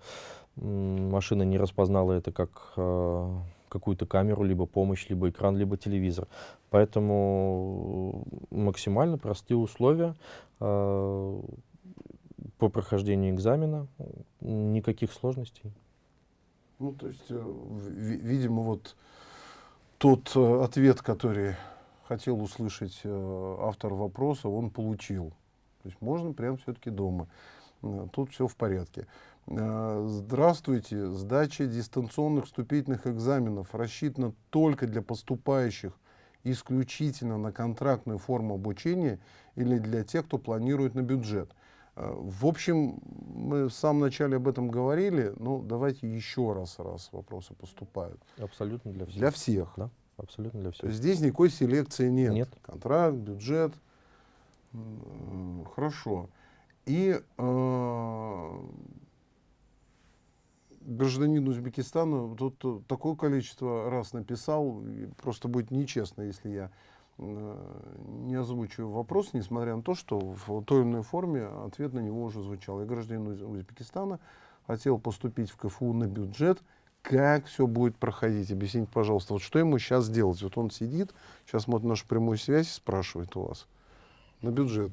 э, машина не распознала это как э, какую-то камеру, либо помощь, либо экран, либо телевизор. Поэтому максимально простые условия э, по прохождению экзамена, никаких сложностей. Ну, то есть, э, видимо, вот тот э, ответ, который хотел услышать э, автор вопроса, он получил. То есть можно прямо все-таки дома. Тут все в порядке. Здравствуйте. Сдача дистанционных вступительных экзаменов рассчитана только для поступающих исключительно на контрактную форму обучения или для тех, кто планирует на бюджет. В общем, мы в самом начале об этом говорили, но давайте еще раз, раз вопросы поступают. Абсолютно для всех. Для всех. Да, абсолютно для всех. Здесь никакой селекции нет. Нет. Контракт, бюджет. Хорошо. И э, гражданин Узбекистана тут такое количество раз написал, просто будет нечестно, если я не озвучиваю вопрос, несмотря на то, что в той иной форме ответ на него уже звучал. Я гражданин Узбекистана, хотел поступить в КФУ на бюджет. Как все будет проходить? Объясните, пожалуйста, вот что ему сейчас делать? Вот он сидит, сейчас смотрит нашу прямую связь, спрашивает у вас на бюджет.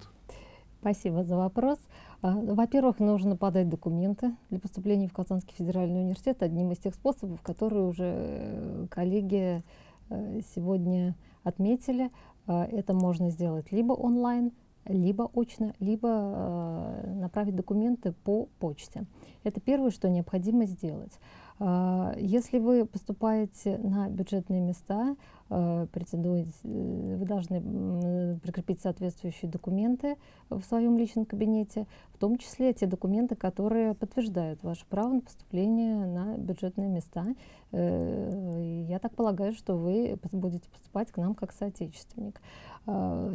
Спасибо за вопрос. А, во-первых, нужно подать документы для поступления в Казанский федеральный университет. Одним из тех способов, которые уже э, коллеги э, сегодня отметили, а, это можно сделать либо онлайн, либо очно, либо э, направить документы по почте. Это первое, что необходимо сделать. А, если вы поступаете на бюджетные места, э, претендуете, э, вы должны прикрепить соответствующие документы в своем личном кабинете, в том числе те документы, которые подтверждают ваше право на поступление на бюджетные места. Э, я так полагаю, что вы будете поступать к нам как соотечественник. А,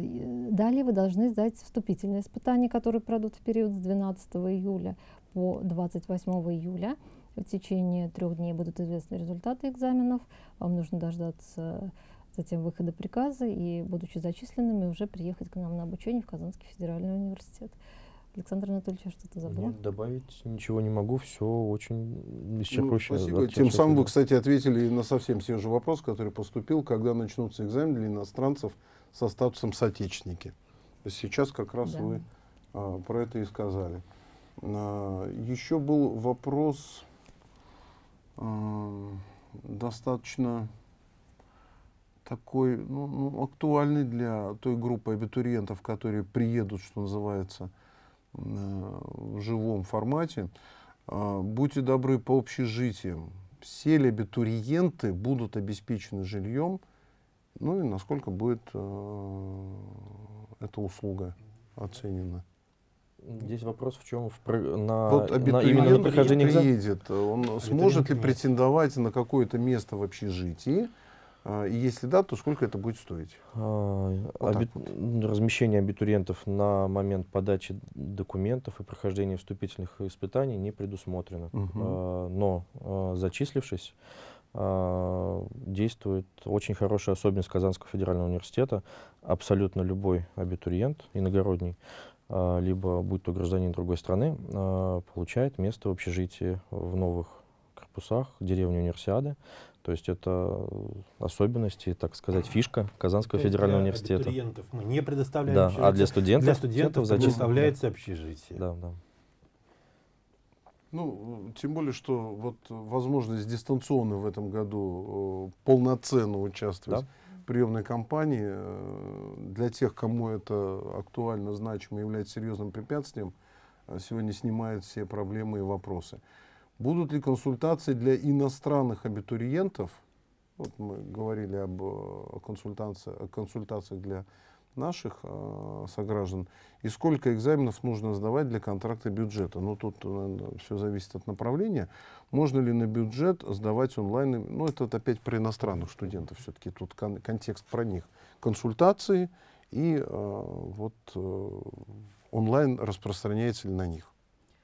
далее вы должны сдать вступительные испытания, которые пройдут в период с 12 июля по 28 июля. В течение трех дней будут известны результаты экзаменов. Вам нужно дождаться затем выхода приказа и, будучи зачисленными, уже приехать к нам на обучение в Казанский федеральный университет. Александр Анатольевич, я что-то забыл? Нет, добавить ничего не могу, все очень исчерпывающе. Ну, спасибо. Тем самым вы, кстати, ответили на совсем те же вопрос, который поступил, когда начнутся экзамены для иностранцев со статусом соотечественники. Сейчас как раз да. вы а, про это и сказали. А, еще был вопрос достаточно такой ну, ну, актуальный для той группы абитуриентов, которые приедут, что называется, в живом формате. А, будьте добры по общежитиям. Все ли абитуриенты будут обеспечены жильем, ну и насколько будет э, эта услуга оценена? Здесь вопрос в чем? В, на, вот на, именно на прохождение приедет, он сможет ли претендовать на какое-то место в общежитии? А, и если да, то сколько это будет стоить? А, вот аби... вот. Размещение абитуриентов на момент подачи документов и прохождения вступительных испытаний не предусмотрено. Угу. А, но а, зачислившись, действует очень хорошая особенность Казанского федерального университета. Абсолютно любой абитуриент иногородний либо будь то гражданин другой страны, а, получает место в общежитии в новых корпусах деревни Универсиады. То есть это особенности, так сказать, фишка Казанского федерального для университета. Для студентов мы не предоставляем да, общежитие. А для студентов, для студентов предоставляется общежитие. Да, да. Ну, тем более, что вот возможность дистанционно в этом году э, полноценно участвовать да приемной кампании э, для тех, кому это актуально, значимо, является серьезным препятствием, э, сегодня снимает все проблемы и вопросы. Будут ли консультации для иностранных абитуриентов? Вот мы говорили об э, консультациях, консультациях для наших э, сограждан и сколько экзаменов нужно сдавать для контракта бюджета. Ну, тут наверное, все зависит от направления. Можно ли на бюджет сдавать онлайн? Ну, это вот опять про иностранных студентов все-таки, тут кон контекст про них. Консультации и э, вот э, онлайн распространяется ли на них?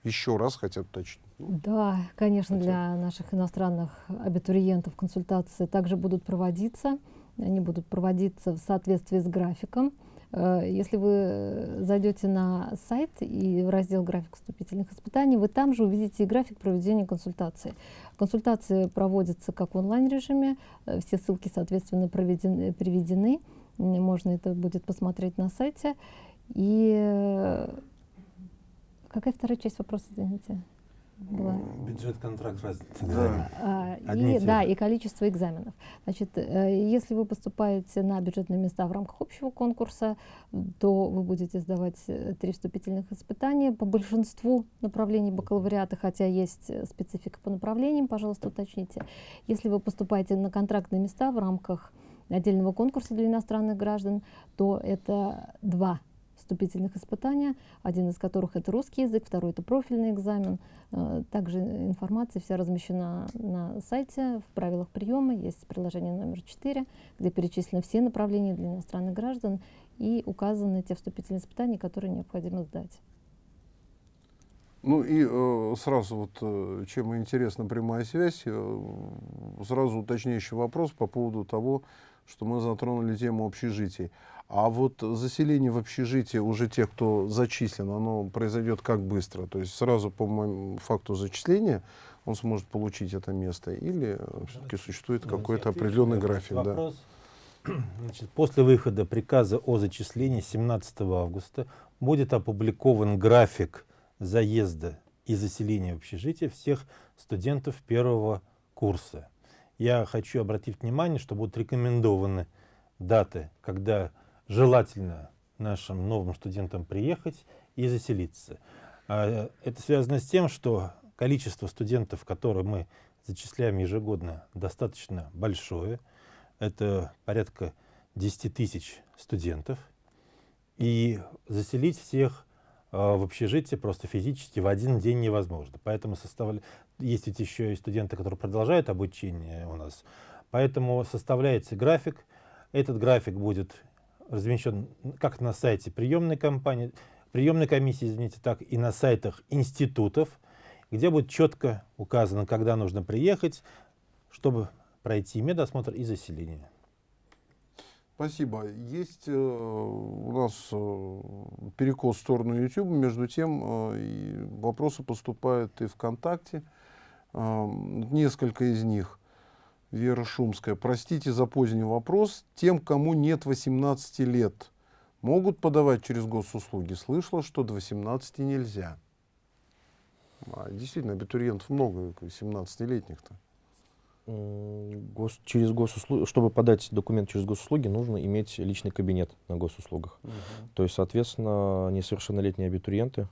Еще раз хотят уточнить. Да, конечно, хотят. для наших иностранных абитуриентов консультации также будут проводиться. Они будут проводиться в соответствии с графиком. Э, если вы зайдете на сайт и в раздел «График вступительных испытаний», вы там же увидите график проведения консультации. Консультации проводятся как в онлайн-режиме, э, все ссылки, соответственно, проведены, приведены. Можно это будет посмотреть на сайте. И э, какая вторая часть вопроса, извините? Была. Бюджет, контракт, разница. Да. А, и, да, и количество экзаменов. Значит, э, если вы поступаете на бюджетные места в рамках общего конкурса, то вы будете сдавать э, три вступительных испытания по большинству направлений бакалавриата, хотя есть э, специфика по направлениям, пожалуйста, уточните. Если вы поступаете на контрактные места в рамках отдельного конкурса для иностранных граждан, то это два вступительных испытания, один из которых это русский язык, второй это профильный экзамен. Э, также информация вся размещена на сайте, в правилах приема, есть приложение номер 4, где перечислены все направления для иностранных граждан и указаны те вступительные испытания, которые необходимо сдать. Ну и э, сразу вот, э, чем интересна прямая связь, э, сразу уточняющий вопрос по поводу того, что мы затронули тему общежитий. А вот заселение в общежитие уже тех, кто зачислен, оно произойдет как быстро? То есть сразу по моему факту зачисления он сможет получить это место или все-таки существует какой-то определенный график? Да? Вопрос. Значит, после выхода приказа о зачислении 17 августа будет опубликован график заезда и заселения в общежитие всех студентов первого курса. Я хочу обратить внимание, что будут рекомендованы даты, когда желательно нашим новым студентам приехать и заселиться. А, Это связано с тем, что количество студентов, которые мы зачисляем ежегодно, достаточно большое. Это порядка 10 тысяч студентов. И заселить всех а, в общежитие просто физически в один день невозможно. Поэтому составля... есть ведь еще и студенты, которые продолжают обучение у нас. Поэтому составляется график. Этот график будет размещен как на сайте приемной компании, приемной комиссии, извините, так и на сайтах институтов, где будет четко указано, когда нужно приехать, чтобы пройти медосмотр и заселение. Спасибо. Есть э, у нас э, перекос в сторону YouTube, между тем э, вопросы поступают и ВКонтакте. Э, несколько из них. Вера Шумская. Простите за поздний вопрос. Тем, кому нет 18 лет, могут подавать через госуслуги? Слышала, что до 18 нельзя. А, действительно, абитуриентов много, 17-летних-то. М, Гос, через госуслуги, чтобы подать документ через госуслуги, нужно иметь личный кабинет на госуслугах. То есть, соответственно, несовершеннолетние абитуриенты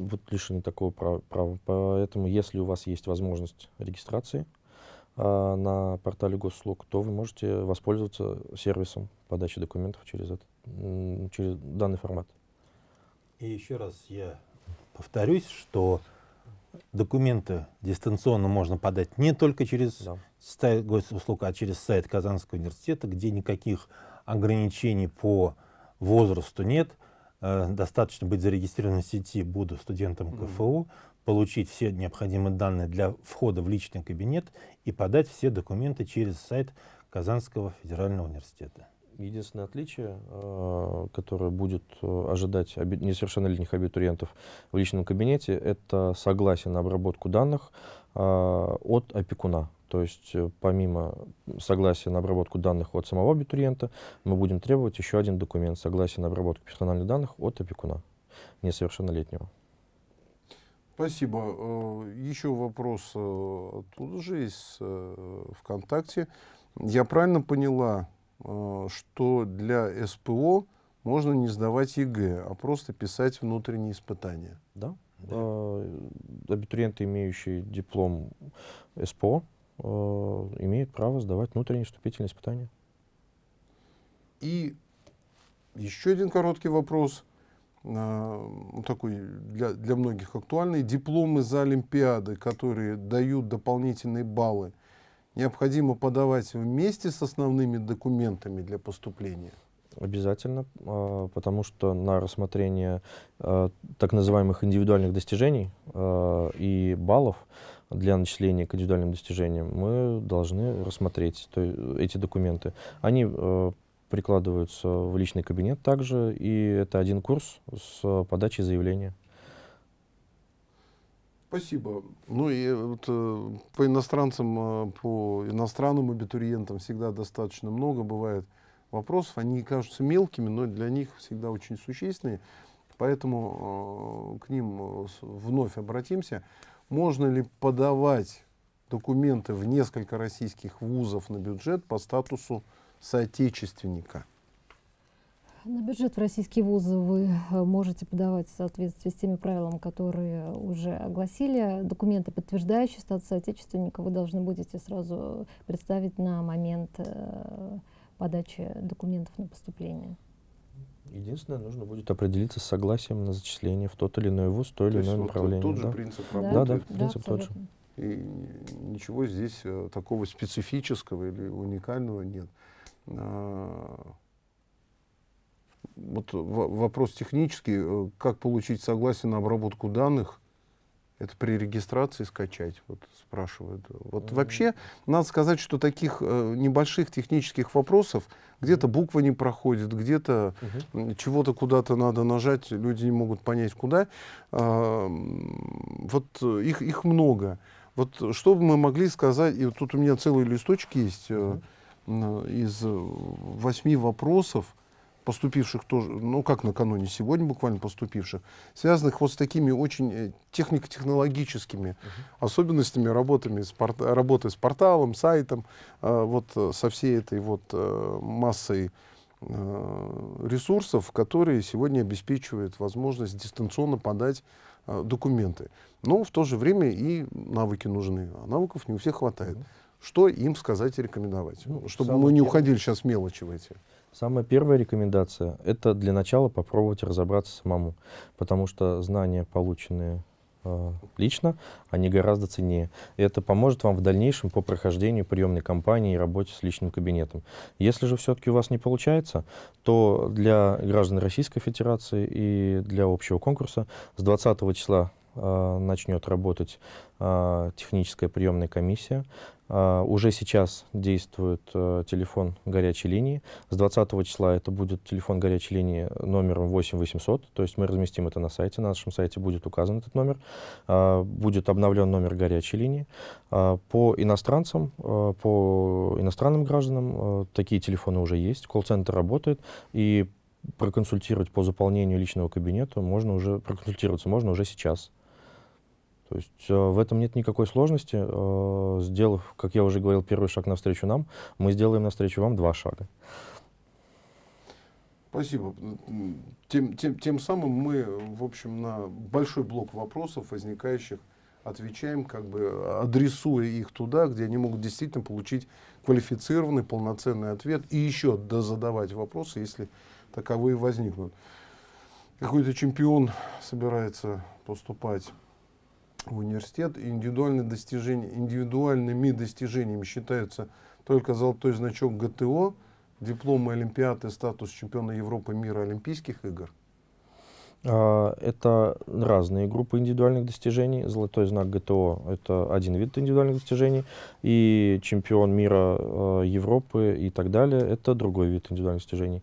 вот лишены такого права. Поэтому, если у вас есть возможность регистрации э, на портале госуслуг, то вы можете воспользоваться сервисом подачи документов через, этот, через данный формат. И еще раз я повторюсь, что документы дистанционно можно подать не только через Да. сайт госуслуг, а через сайт Казанского университета, где никаких ограничений по возрасту нет. Э, Достаточно быть зарегистрированным в сети «Буду студентом КФУ», получить все необходимые данные для входа в личный кабинет и подать все документы через сайт Казанского федерального университета. Единственное отличие, э, которое будет э, ожидать несовершеннолетних абитуриентов в личном кабинете, это согласие на обработку данных от опекуна. То есть э, помимо согласия на обработку данных от самого абитуриента, мы будем требовать еще один документ согласие на обработку персональных данных от опекуна несовершеннолетнего. Спасибо. Э, Еще вопрос э, оттуда же из ВКонтакте. Я правильно поняла, что для СПО можно не сдавать ЕГЭ, а просто писать внутренние испытания? Да? Э, Абитуриенты, имеющие диплом СПО, э, имеют право сдавать внутренние вступительные испытания. И еще один короткий вопрос, э, ну, такой для, для многих актуальный. Дипломы за Олимпиады, которые дают дополнительные баллы, необходимо подавать вместе с основными документами для поступления? Обязательно, а, потому что на рассмотрение так называемых индивидуальных достижений и баллов для начисления к индивидуальным достижениям мы должны рассмотреть то эти документы. Они э, прикладываются в личный кабинет также, и это один курс с подачей заявления. Спасибо. Ну и вот, э, по иностранцам, э, по иностранным абитуриентам всегда достаточно много бывает вопросов. Они кажутся мелкими, но для них всегда очень существенные. Поэтому э, к ним э, вновь обратимся. Можно ли подавать документы в несколько российских вузов на бюджет по статусу соотечественника? На бюджет в российские вузы вы э, можете подавать в соответствии с теми правилами, которые уже огласили. Документы, подтверждающие статус отечественника, вы должны будете сразу представить на момент э, подачи документов на поступление. Единственное, нужно будет определиться с согласием на зачисление в тот или иной вуз, то или То иное вот направление. тот же да. принцип Да, работает. да. принцип тот же. И ничего здесь э, такого специфического или уникального нет. А, Вот во- вопрос технический, э, как получить согласие на обработку данных, Это при регистрации скачать, вот спрашивают. Вот вообще, надо сказать, что таких э, небольших технических вопросов, где-то буква не проходит, где-то м, чего-то куда-то надо нажать, люди не могут понять куда. М, вот э, их, их много. Вот что бы мы могли сказать, и вот тут у меня целый листочек есть э, м, из э, восьми вопросов, поступивших тоже, ну как накануне, сегодня буквально поступивших, связанных вот с такими очень э, технико-технологическими особенностями работами с порт- работы с порталом, сайтом, э, вот э, со всей этой вот э, массой э, ресурсов, которые сегодня обеспечивают возможность дистанционно подать э, документы. Но в то же время и навыки нужны, а навыков не у всех хватает. Что им сказать и рекомендовать? Ну, чтобы мы не уходили сейчас мелочи в эти. Самая первая рекомендация — это для начала попробовать разобраться самому, потому что знания, полученные э, лично, они гораздо ценнее. Это поможет вам в дальнейшем по прохождению приемной кампании и работе с личным кабинетом. Если же все-таки у вас не получается, то для граждан Российской Федерации и для общего конкурса с 20 числа э, начнет работать э, техническая приемная комиссия. А, Уже сейчас действует э, телефон горячей линии. С 20 числа это будет телефон горячей линии номером 8800. То есть мы разместим это на сайте. На нашем сайте будет указан этот номер. А, Будет обновлен номер горячей линии. А, По иностранцам, э, по иностранным гражданам э, такие телефоны уже есть. Колл-центр работает. И проконсультировать по заполнению личного кабинета можно уже, проконсультироваться можно уже сейчас. То есть э, в этом нет никакой сложности. Э, сделав, как я уже говорил, первый шаг навстречу нам, мы сделаем навстречу вам два шага. Спасибо. Тем, тем, тем самым мы, в общем, на большой блок вопросов, возникающих, отвечаем, как бы адресуя их туда, где они могут действительно получить квалифицированный, полноценный ответ и еще дозадавать вопросы, если таковые возникнут. Какой-то чемпион собирается поступать в университет, индивидуальные достижения, индивидуальными достижениями считаются только золотой значок ГТО, дипломы Олимпиады, статус чемпиона Европы, мира, Олимпийских игр. А, Это разные группы индивидуальных достижений. Золотой знак ГТО — это один вид индивидуальных достижений, и чемпион мира, э, Европы и так далее — это другой вид индивидуальных достижений.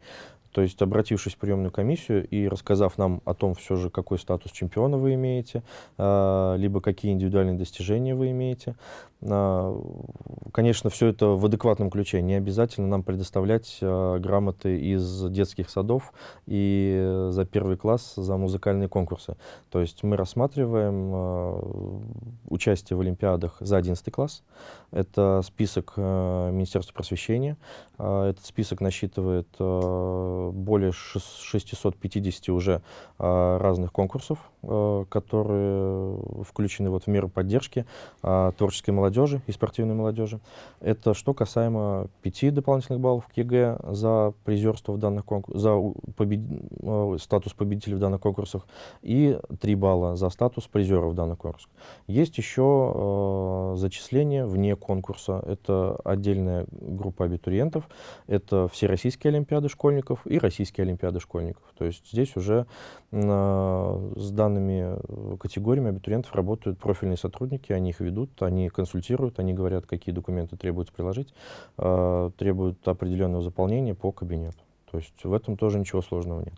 То есть, обратившись в приемную комиссию и рассказав нам о том, все же, какой статус чемпиона вы имеете, а, либо какие индивидуальные достижения вы имеете, конечно, все это в адекватном ключе. Не обязательно нам предоставлять а, грамоты из детских садов и э, за первый класс за музыкальные конкурсы. То есть мы рассматриваем а, участие в Олимпиадах за 11 класс. Это список э, Министерства просвещения. Этот список насчитывает э, более шес- 650 уже разных конкурсов, э, которые включены вот в меру поддержки творческой молодежи и спортивной молодежи. Это что касаемо пяти дополнительных баллов к ЕГЭ за призерство в данных конкурсах, за побед- э, статус победителя в данных конкурсах и 3 балла за статус призера в данных конкурсах. Есть еще э, зачисления вне конкурса. Это отдельная группа абитуриентов. Это всероссийские олимпиады школьников и российские олимпиады школьников. То есть здесь уже э, с данными э, категориями абитуриентов работают профильные сотрудники, они их ведут, они консультируют, они говорят, какие документы требуется приложить, э, требуют определенного заполнения по кабинету. То есть в этом тоже ничего сложного нет.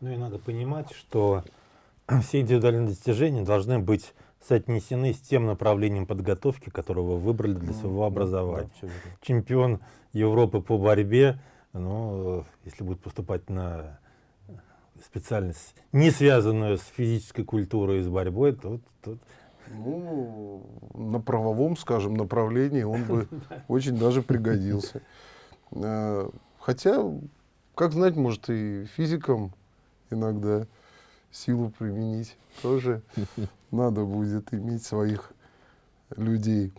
Ну и надо понимать, что все индивидуальные достижения должны быть соотнесены с тем направлением подготовки, которое вы выбрали для своего образования. Да. Чемпион Европы по борьбе, ну, если будет поступать на специальность, не связанную с физической культурой и с борьбой, то тут Ну, на правовом, скажем, направлении он бы очень даже пригодился. Э, Хотя, как знать, может и физикам иногда силу применить. Тоже надо будет иметь своих людей.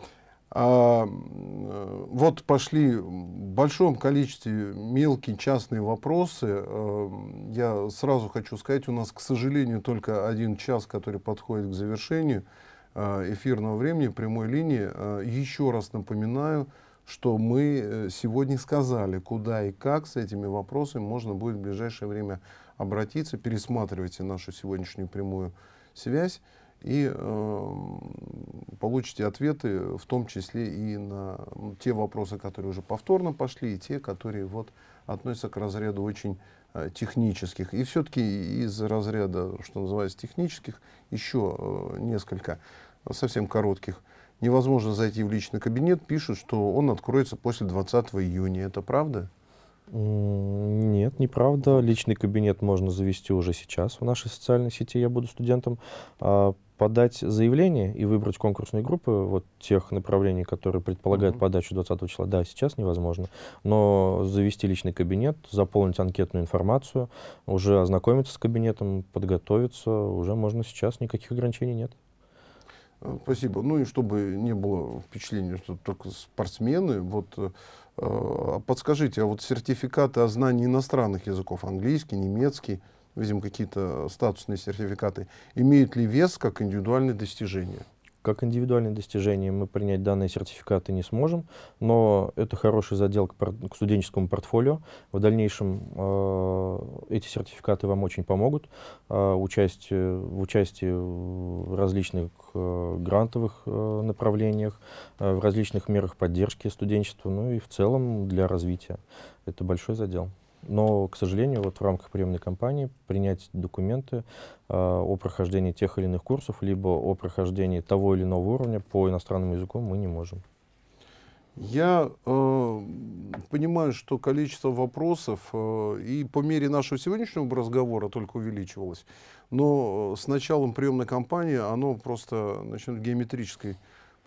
А вот пошли в большом количестве мелкие частные вопросы. Э, Я сразу хочу сказать, у нас, к сожалению, только один час, который подходит к завершению эфирного времени, прямой линии. Э, Еще раз напоминаю, что мы э, сегодня сказали, куда и как с этими вопросами можно будет в ближайшее время обратиться. Пересматривайте нашу сегодняшнюю прямую связь и э, получите ответы, в том числе и на те вопросы, которые уже повторно пошли, и те, которые вот относятся к разряду очень э, технических. И все-таки из разряда, что называется, технических, еще э, несколько совсем коротких. Невозможно зайти в личный кабинет, пишут, что он откроется после 20 июня. Это правда? Нет, неправда. Личный кабинет можно завести уже сейчас в нашей социальной сети «Я буду студентом». А подать заявление и выбрать конкурсные группы вот тех направлений, которые предполагают mm -hmm. подачу 20 числа, да, сейчас невозможно. Но завести личный кабинет, заполнить анкетную информацию, уже ознакомиться с кабинетом, подготовиться, уже можно сейчас, никаких ограничений нет. Э, спасибо. Ну и чтобы не было впечатления, что только спортсмены, вот э, а подскажите, а вот сертификаты о знании иностранных языков, английский, немецкий, видим какие-то статусные сертификаты, имеют ли вес как индивидуальные достижения? Как индивидуальные достижения мы принять данные сертификаты не сможем, но это хороший задел к, к студенческому портфолио. В дальнейшем э, эти сертификаты вам очень помогут э, участие, в участии в различных э, грантовых э, направлениях, э, в различных мерах поддержки студенчества, ну и в целом для развития. Это большой задел. Но, к сожалению, вот в рамках приемной кампании принять документы э, о прохождении тех или иных курсов, либо о прохождении того или иного уровня по иностранному языку мы не можем. Я э, понимаю, что количество вопросов э, и по мере нашего сегодняшнего разговора только увеличивалось, но с началом приемной кампании оно просто начнет геометрической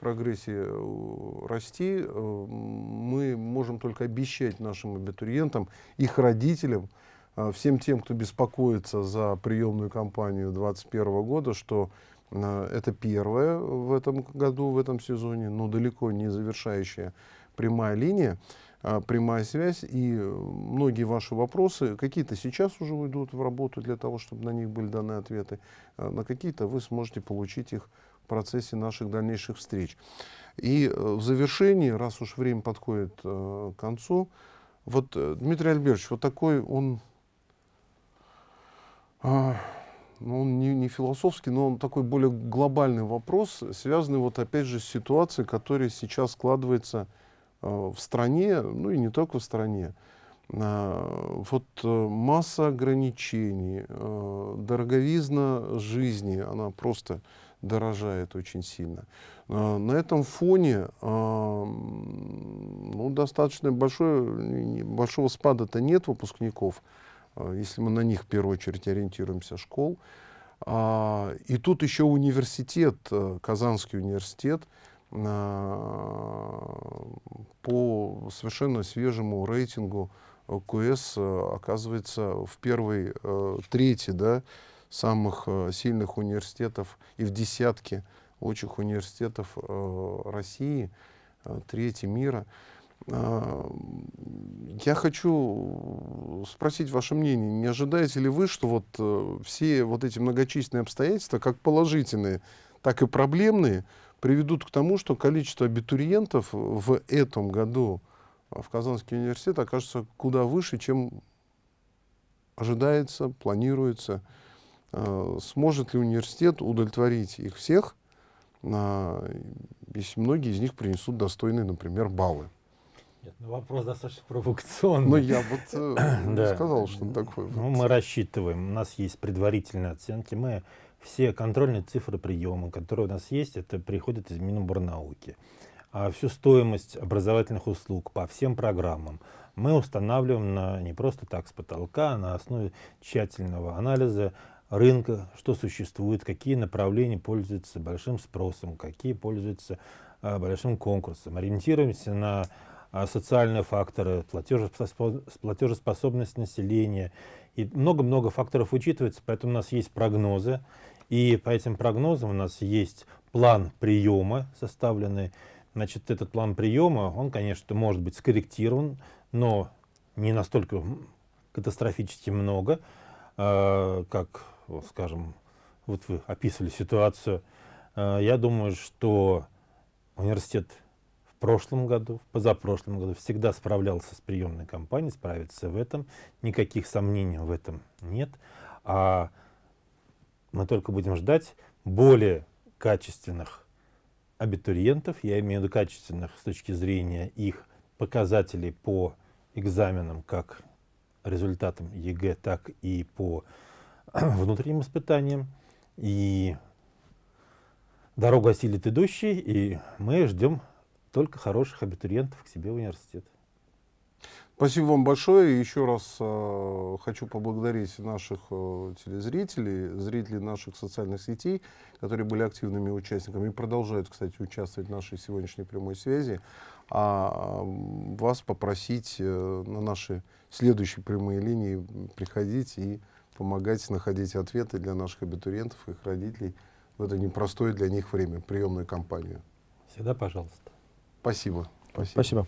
прогрессии э, расти, э, мы можем только обещать нашим абитуриентам, их родителям, э, всем тем, кто беспокоится за приемную кампанию 2021 года, что это первое в этом году, в этом сезоне, но далеко не завершающая прямая линия, прямая связь. И многие ваши вопросы, какие-то сейчас уже уйдут в работу для того, чтобы на них были даны ответы, на какие-то вы сможете получить их процессе наших дальнейших встреч. И э, в завершении, раз уж время подходит э, к концу, вот э, Дмитрий Альбертович, вот такой он, э, ну, он не, не философский, но он такой более глобальный вопрос, связанный вот опять же с ситуацией, которая сейчас складывается э, в стране, ну и не только в стране. Э, вот э, масса ограничений, э, дороговизна жизни, она просто дорожает очень сильно. А, на этом фоне а, ну, достаточно большой, большого спада-то нет выпускников, а, если мы на них в первую очередь ориентируемся, школ. И тут еще университет, Казанский университет, по совершенно свежему рейтингу КС оказывается в первой трети, да, самых э, сильных университетов и в десятке лучших университетов э, России, э, трети мира. Я хочу спросить ваше мнение, не ожидаете ли вы, что вот все вот эти многочисленные обстоятельства, как положительные, так и проблемные, приведут к тому, что количество абитуриентов в этом году в Казанский университет окажется куда выше, чем ожидается, планируется. Э, сможет ли университет удовлетворить их всех, если многие из них принесут достойные, например, баллы? Нет, ну вопрос достаточно провокационный. Ну, я вот э, да. сказал, что он такой. Ну, мы рассчитываем, у нас есть предварительные оценки, мы все контрольные цифры приема, которые у нас есть, это приходят из Миноборнауки. А всю стоимость образовательных услуг по всем программам мы устанавливаем на, не просто так с потолка, а на основе тщательного анализа рынка, что существует, какие направления пользуются большим спросом, какие пользуются а, большим конкурсом. Ориентируемся на а, социальные факторы, платежеспособность населения. И много-много факторов учитывается, поэтому у нас есть прогнозы. И по этим прогнозам у нас есть план приема составленный. Значит, этот план приема, он, конечно, может быть скорректирован, но не настолько катастрофически много, э, скажем, вот вы описывали ситуацию, э, я думаю, что университет в прошлом году, в позапрошлом году всегда справлялся с приемной кампанией, справится в этом, никаких сомнений в этом нет. А мы только будем ждать более качественных абитуриентов, я имею в виду качественных с точки зрения их показателей по экзаменам, как результатам ЕГЭ, так и по внутренним испытаниям. И дорогу осилит идущий, и мы ждем только хороших абитуриентов к себе в университет. Спасибо вам большое. Еще раз э, хочу поблагодарить наших э, телезрителей, зрителей наших социальных сетей, которые были активными участниками и продолжают, кстати, участвовать в нашей сегодняшней прямой связи. А э, вас попросить э, на наши следующие прямые линии приходить и помогать находить ответы для наших абитуриентов, их родителей в это непростое для них время, приемную кампанию. Всегда пожалуйста. Спасибо. Спасибо. Спасибо.